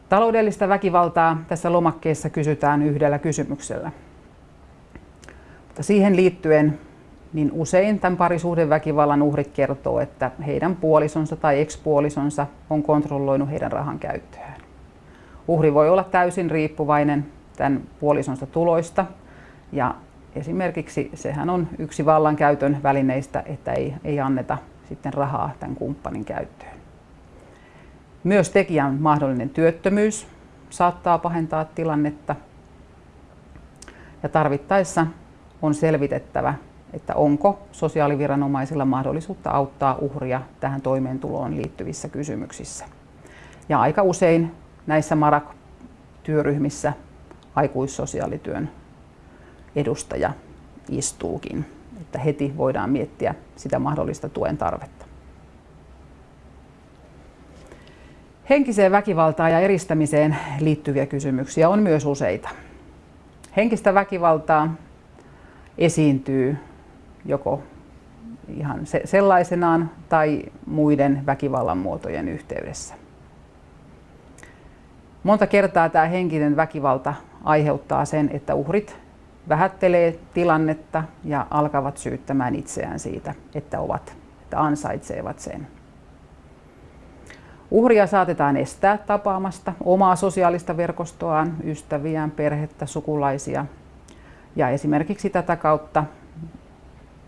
[SPEAKER 2] Taloudellista väkivaltaa tässä lomakkeessa kysytään yhdellä kysymyksellä. Mutta siihen liittyen niin usein tämän parisuhdeväkivallan uhrit kertoo, että heidän puolisonsa tai ekspuolisonsa on kontrolloinut heidän rahan käyttöään. Uhri voi olla täysin riippuvainen tämän puolisonsa tuloista ja esimerkiksi sehän on yksi vallankäytön välineistä, että ei, ei anneta sitten rahaa tämän kumppanin käyttöön. Myös tekijän mahdollinen työttömyys saattaa pahentaa tilannetta ja tarvittaessa on selvitettävä, että onko sosiaaliviranomaisilla mahdollisuutta auttaa uhria tähän toimeentuloon liittyvissä kysymyksissä. Ja aika usein näissä MARAK-työryhmissä aikuissosiaalityön edustaja istuukin, että heti voidaan miettiä sitä mahdollista tuen tarvetta. Henkiseen väkivaltaan ja eristämiseen liittyviä kysymyksiä on myös useita. Henkistä väkivaltaa esiintyy joko ihan sellaisenaan tai muiden väkivallan muotojen yhteydessä. Monta kertaa tämä henkinen väkivalta aiheuttaa sen, että uhrit vähättelee tilannetta ja alkavat syyttämään itseään siitä, että ovat, että ansaitsevat sen. Uhria saatetaan estää tapaamasta omaa sosiaalista verkostoaan, ystäviään, perhettä, sukulaisia. Ja esimerkiksi tätä kautta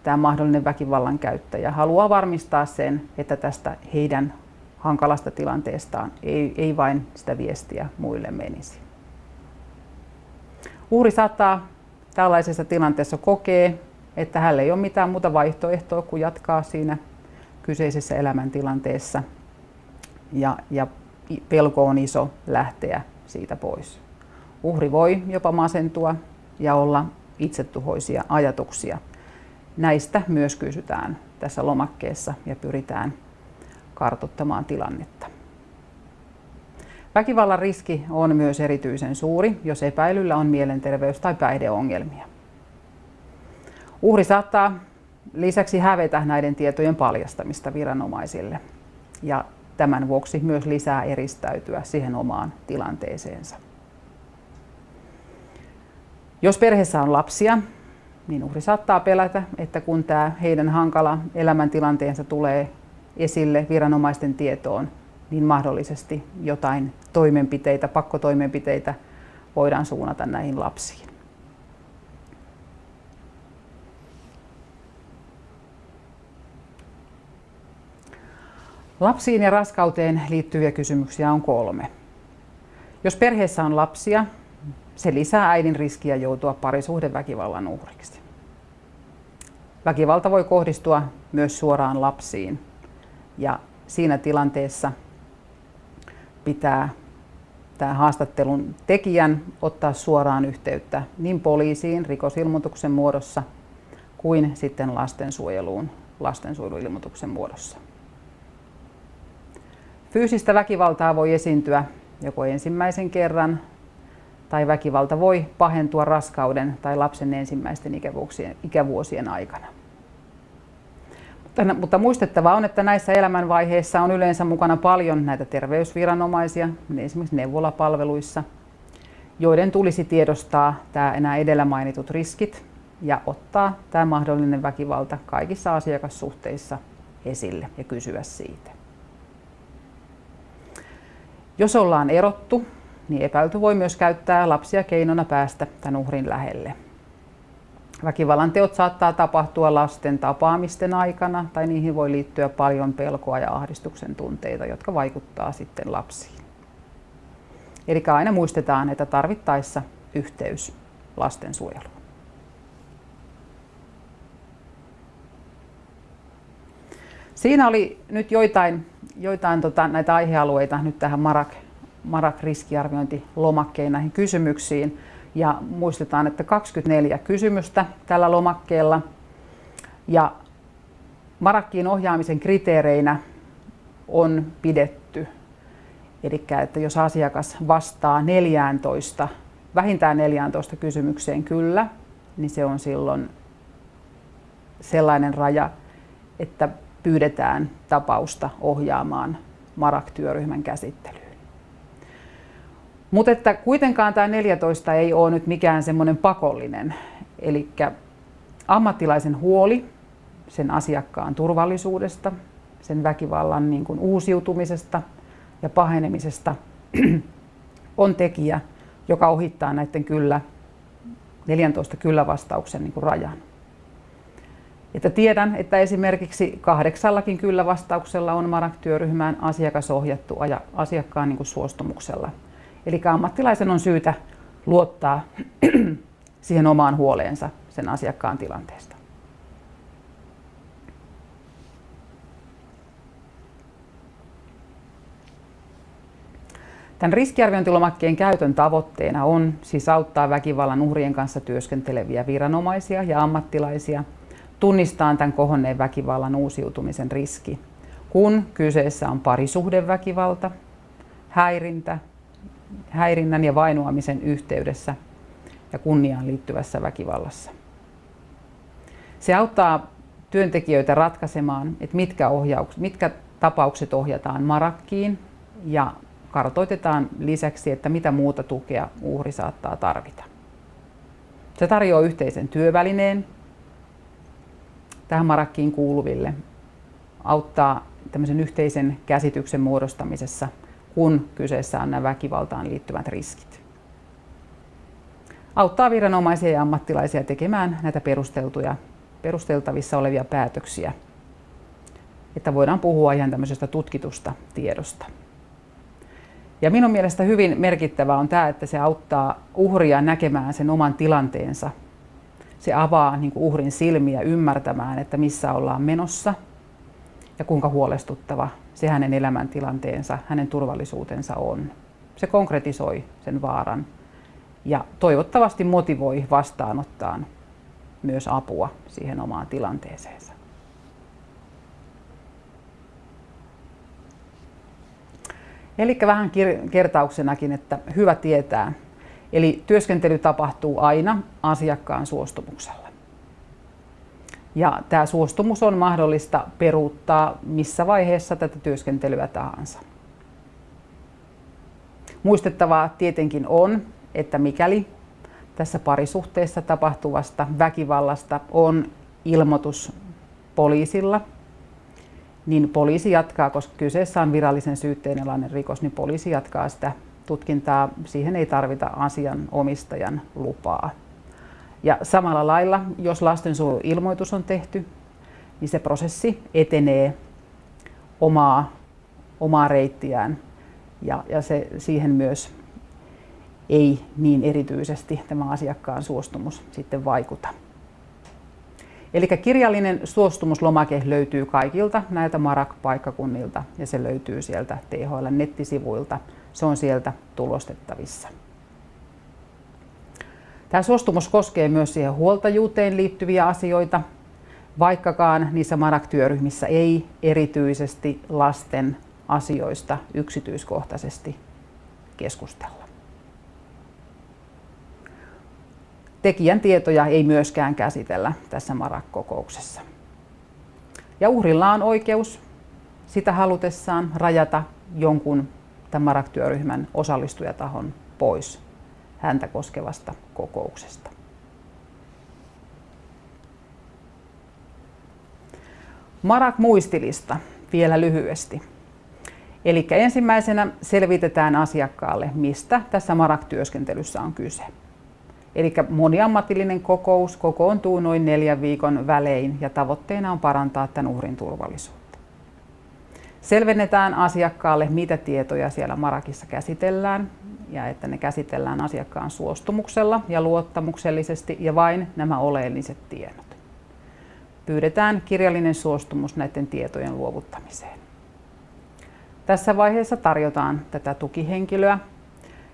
[SPEAKER 2] tämä mahdollinen väkivallan käyttäjä haluaa varmistaa sen, että tästä heidän hankalasta tilanteestaan ei, ei vain sitä viestiä muille menisi. Uhri saattaa tällaisessa tilanteessa kokee, että hänellä ei ole mitään muuta vaihtoehtoa kuin jatkaa siinä kyseisessä elämäntilanteessa ja, ja pelko on iso lähteä siitä pois. Uhri voi jopa masentua ja olla itsetuhoisia ajatuksia. Näistä myös kysytään tässä lomakkeessa ja pyritään kartottamaan tilannetta. Väkivallan riski on myös erityisen suuri, jos epäilyllä on mielenterveys- tai päihdeongelmia. Uhri saattaa lisäksi hävetä näiden tietojen paljastamista viranomaisille ja tämän vuoksi myös lisää eristäytyä siihen omaan tilanteeseensa. Jos perheessä on lapsia, niin uhri saattaa pelätä, että kun tämä heidän hankala elämäntilanteensa tulee esille viranomaisten tietoon, niin mahdollisesti jotain toimenpiteitä, pakkotoimenpiteitä voidaan suunnata näihin lapsiin. Lapsiin ja raskauteen liittyviä kysymyksiä on kolme. Jos perheessä on lapsia, se lisää äidin riskiä joutua parisuhdeväkivallan uhriksi. Väkivalta voi kohdistua myös suoraan lapsiin ja siinä tilanteessa pitää tämä haastattelun tekijän ottaa suoraan yhteyttä niin poliisiin rikosilmoituksen muodossa kuin sitten lastensuojeluun lastensuojeluilmoituksen muodossa. Fyysistä väkivaltaa voi esiintyä joko ensimmäisen kerran tai väkivalta voi pahentua raskauden tai lapsen ensimmäisten ikävuosien, aikana. Mutta muistettava on, että näissä elämänvaiheissa on yleensä mukana paljon näitä terveysviranomaisia, esimerkiksi neuvolapalveluissa, joiden tulisi tiedostaa tämä enää edellä mainitut riskit ja ottaa tämä mahdollinen väkivalta kaikissa asiakassuhteissa esille ja kysyä siitä. Jos ollaan erottu, niin epäilty voi myös käyttää lapsia keinona päästä tämän uhrin lähelle. Väkivallan teot saattaa tapahtua lasten tapaamisten aikana tai niihin voi liittyä paljon pelkoa ja ahdistuksen tunteita, jotka vaikuttaa sitten lapsiin. Eli aina muistetaan, että tarvittaessa yhteys lastensuojeluun. Siinä oli nyt joitain, joitain tota, näitä aihealueita nyt tähän Marak, Marak riskiarviointilomakkeen näihin kysymyksiin. Ja muistetaan, että 24 kysymystä tällä lomakkeella. Ja Marakkiin ohjaamisen kriteereinä on pidetty. Eli että jos asiakas vastaa 14, vähintään 14 kysymykseen kyllä, niin se on silloin sellainen raja, että pyydetään tapausta ohjaamaan Marak-työryhmän käsittelyyn. Mutta että kuitenkaan tämä 14 ei ole nyt mikään semmoinen pakollinen. Eli ammattilaisen huoli sen asiakkaan turvallisuudesta, sen väkivallan niin kuin uusiutumisesta ja pahenemisesta on tekijä, joka ohittaa näiden kyllä 14 kyllä-vastauksen niin kuin rajan. Että tiedän, että esimerkiksi kahdeksallakin kyllä vastauksella on Marak-työryhmään asiakas ohjattu asiakkaan niin kuin suostumuksella. Eli ammattilaisen on syytä luottaa siihen omaan huoleensa sen asiakkaan tilanteesta. Tämän riskiarviointilomakkeen käytön tavoitteena on siis auttaa väkivallan uhrien kanssa työskenteleviä viranomaisia ja ammattilaisia tunnistaa tämän kohonneen väkivallan uusiutumisen riski, kun kyseessä on parisuhdeväkivalta, häirintä, häirinnän ja vainoamisen yhteydessä ja kunniaan liittyvässä väkivallassa. Se auttaa työntekijöitä ratkaisemaan, että mitkä, ohjauks, mitkä tapaukset ohjataan marakkiin ja kartoitetaan lisäksi, että mitä muuta tukea uhri saattaa tarvita. Se tarjoaa yhteisen työvälineen tähän marakkiin kuuluville, auttaa tämmöisen yhteisen käsityksen muodostamisessa – kun kyseessä on nämä väkivaltaan liittyvät riskit. Auttaa viranomaisia ja ammattilaisia tekemään näitä perusteltuja, perusteltavissa olevia päätöksiä, että voidaan puhua ihan tämmöisestä tutkitusta tiedosta. Ja minun mielestä hyvin merkittävää on tämä, että se auttaa uhria näkemään sen oman tilanteensa. Se avaa niin kuin uhrin silmiä ymmärtämään, että missä ollaan menossa ja kuinka huolestuttava se hänen elämäntilanteensa, hänen turvallisuutensa on. Se konkretisoi sen vaaran ja toivottavasti motivoi vastaanottaan myös apua siihen omaan tilanteeseensa. Eli vähän kertauksenakin, että hyvä tietää. Eli työskentely tapahtuu aina asiakkaan suostumuksella. Ja tämä suostumus on mahdollista peruuttaa missä vaiheessa tätä työskentelyä tahansa. Muistettavaa tietenkin on, että mikäli tässä parisuhteessa tapahtuvasta väkivallasta on ilmoitus poliisilla, niin poliisi jatkaa, koska kyseessä on virallisen syytteen alainen rikos, niin poliisi jatkaa sitä tutkintaa. Siihen ei tarvita asian omistajan lupaa. Ja samalla lailla, jos lastensuojeluilmoitus on tehty, niin se prosessi etenee omaa, omaa reittiään ja, ja se, siihen myös ei niin erityisesti tämä asiakkaan suostumus sitten vaikuta. Eli kirjallinen suostumuslomake löytyy kaikilta näiltä MARAK-paikkakunnilta ja se löytyy sieltä THL-nettisivuilta. Se on sieltä tulostettavissa. Tämä suostumus koskee myös siihen huoltajuuteen liittyviä asioita, vaikkakaan niissä MARAK-työryhmissä ei erityisesti lasten asioista yksityiskohtaisesti keskustella. Tekijän tietoja ei myöskään käsitellä tässä MARAK-kokouksessa. Ja uhrilla on oikeus sitä halutessaan rajata jonkun tämän MARAK-työryhmän osallistujatahon pois häntä koskevasta kokouksesta. Marak-muistilista vielä lyhyesti. Eli ensimmäisenä selvitetään asiakkaalle, mistä tässä Marak-työskentelyssä on kyse. Eli moniammatillinen kokous kokoontuu noin neljän viikon välein ja tavoitteena on parantaa tämän uhrin turvallisuutta. Selvennetään asiakkaalle, mitä tietoja siellä Marakissa käsitellään ja että ne käsitellään asiakkaan suostumuksella ja luottamuksellisesti ja vain nämä oleelliset tiedot. Pyydetään kirjallinen suostumus näiden tietojen luovuttamiseen. Tässä vaiheessa tarjotaan tätä tukihenkilöä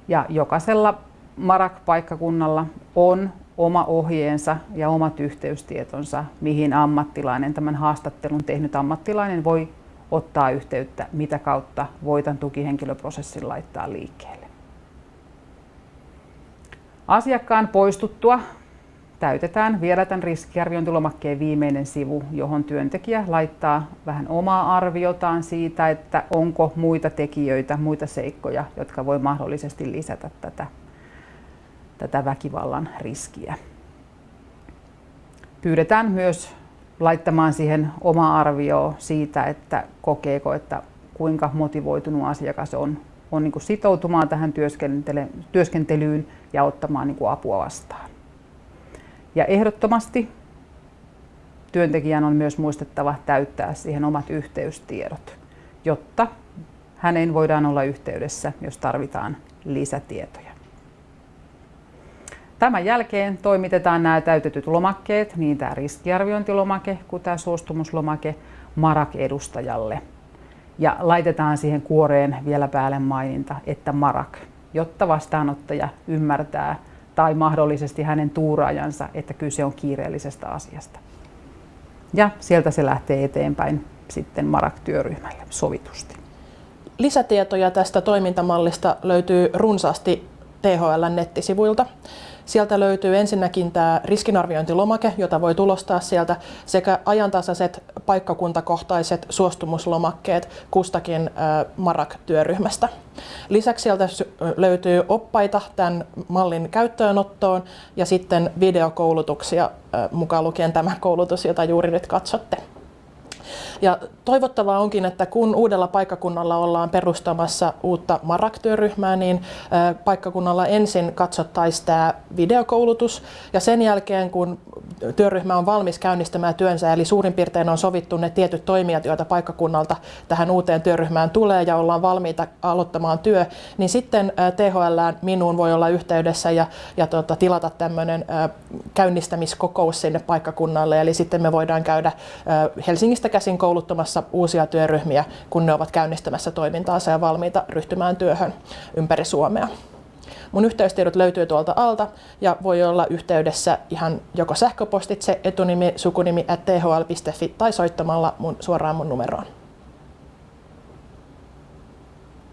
[SPEAKER 2] ja jokaisella Marak-paikkakunnalla on oma ohjeensa ja omat yhteystietonsa, mihin ammattilainen, tämän haastattelun tehnyt ammattilainen voi ottaa yhteyttä, mitä kautta voitan tukihenkilöprosessin laittaa liikkeelle. Asiakkaan poistuttua täytetään vielä tämän riskiarviointilomakkeen viimeinen sivu, johon työntekijä laittaa vähän omaa arviotaan siitä, että onko muita tekijöitä, muita seikkoja, jotka voi mahdollisesti lisätä tätä, tätä väkivallan riskiä. Pyydetään myös laittamaan siihen oma arvio siitä, että kokeeko, että kuinka motivoitunut asiakas on, on niin sitoutumaan tähän työskentelyyn ja ottamaan niin apua vastaan. Ja ehdottomasti työntekijän on myös muistettava täyttää siihen omat yhteystiedot, jotta hänen voidaan olla yhteydessä, jos tarvitaan lisätietoja. Tämän jälkeen toimitetaan nämä täytetyt lomakkeet, niin tämä riskiarviointilomake kuin tämä suostumuslomake, MARAK-edustajalle. Ja laitetaan siihen kuoreen vielä päälle maininta, että MARAK, jotta vastaanottaja ymmärtää, tai mahdollisesti hänen tuuraajansa, että kyse on kiireellisestä asiasta. Ja sieltä se lähtee eteenpäin sitten Marak-työryhmälle sovitusti.
[SPEAKER 1] Lisätietoja tästä toimintamallista löytyy runsaasti THL nettisivuilta. Sieltä löytyy ensinnäkin tämä riskinarviointilomake, jota voi tulostaa sieltä, sekä ajantasaiset paikkakuntakohtaiset suostumuslomakkeet kustakin MARAK-työryhmästä. Lisäksi sieltä löytyy oppaita tämän mallin käyttöönottoon ja sitten videokoulutuksia mukaan lukien tämä koulutus, jota juuri nyt katsotte. Ja toivottavaa onkin, että kun uudella paikkakunnalla ollaan perustamassa uutta Marak-työryhmää, niin paikkakunnalla ensin katsottaisiin tämä videokoulutus. Ja sen jälkeen, kun työryhmä on valmis käynnistämään työnsä, eli suurin piirtein on sovittu ne tietyt toimijat, joita paikkakunnalta tähän uuteen työryhmään tulee ja ollaan valmiita aloittamaan työ, niin sitten THL minuun voi olla yhteydessä ja, ja tota, tilata tämmöinen käynnistämiskokous sinne paikkakunnalle, eli sitten me voidaan käydä Helsingistä käsin kouluttamassa uusia työryhmiä, kun ne ovat käynnistämässä toimintaansa ja valmiita ryhtymään työhön ympäri Suomea. Mun yhteystiedot löytyy tuolta alta ja voi olla yhteydessä ihan joko sähköpostitse etunimi, sukunimi at thl.fi tai soittamalla mun, suoraan mun numeroon.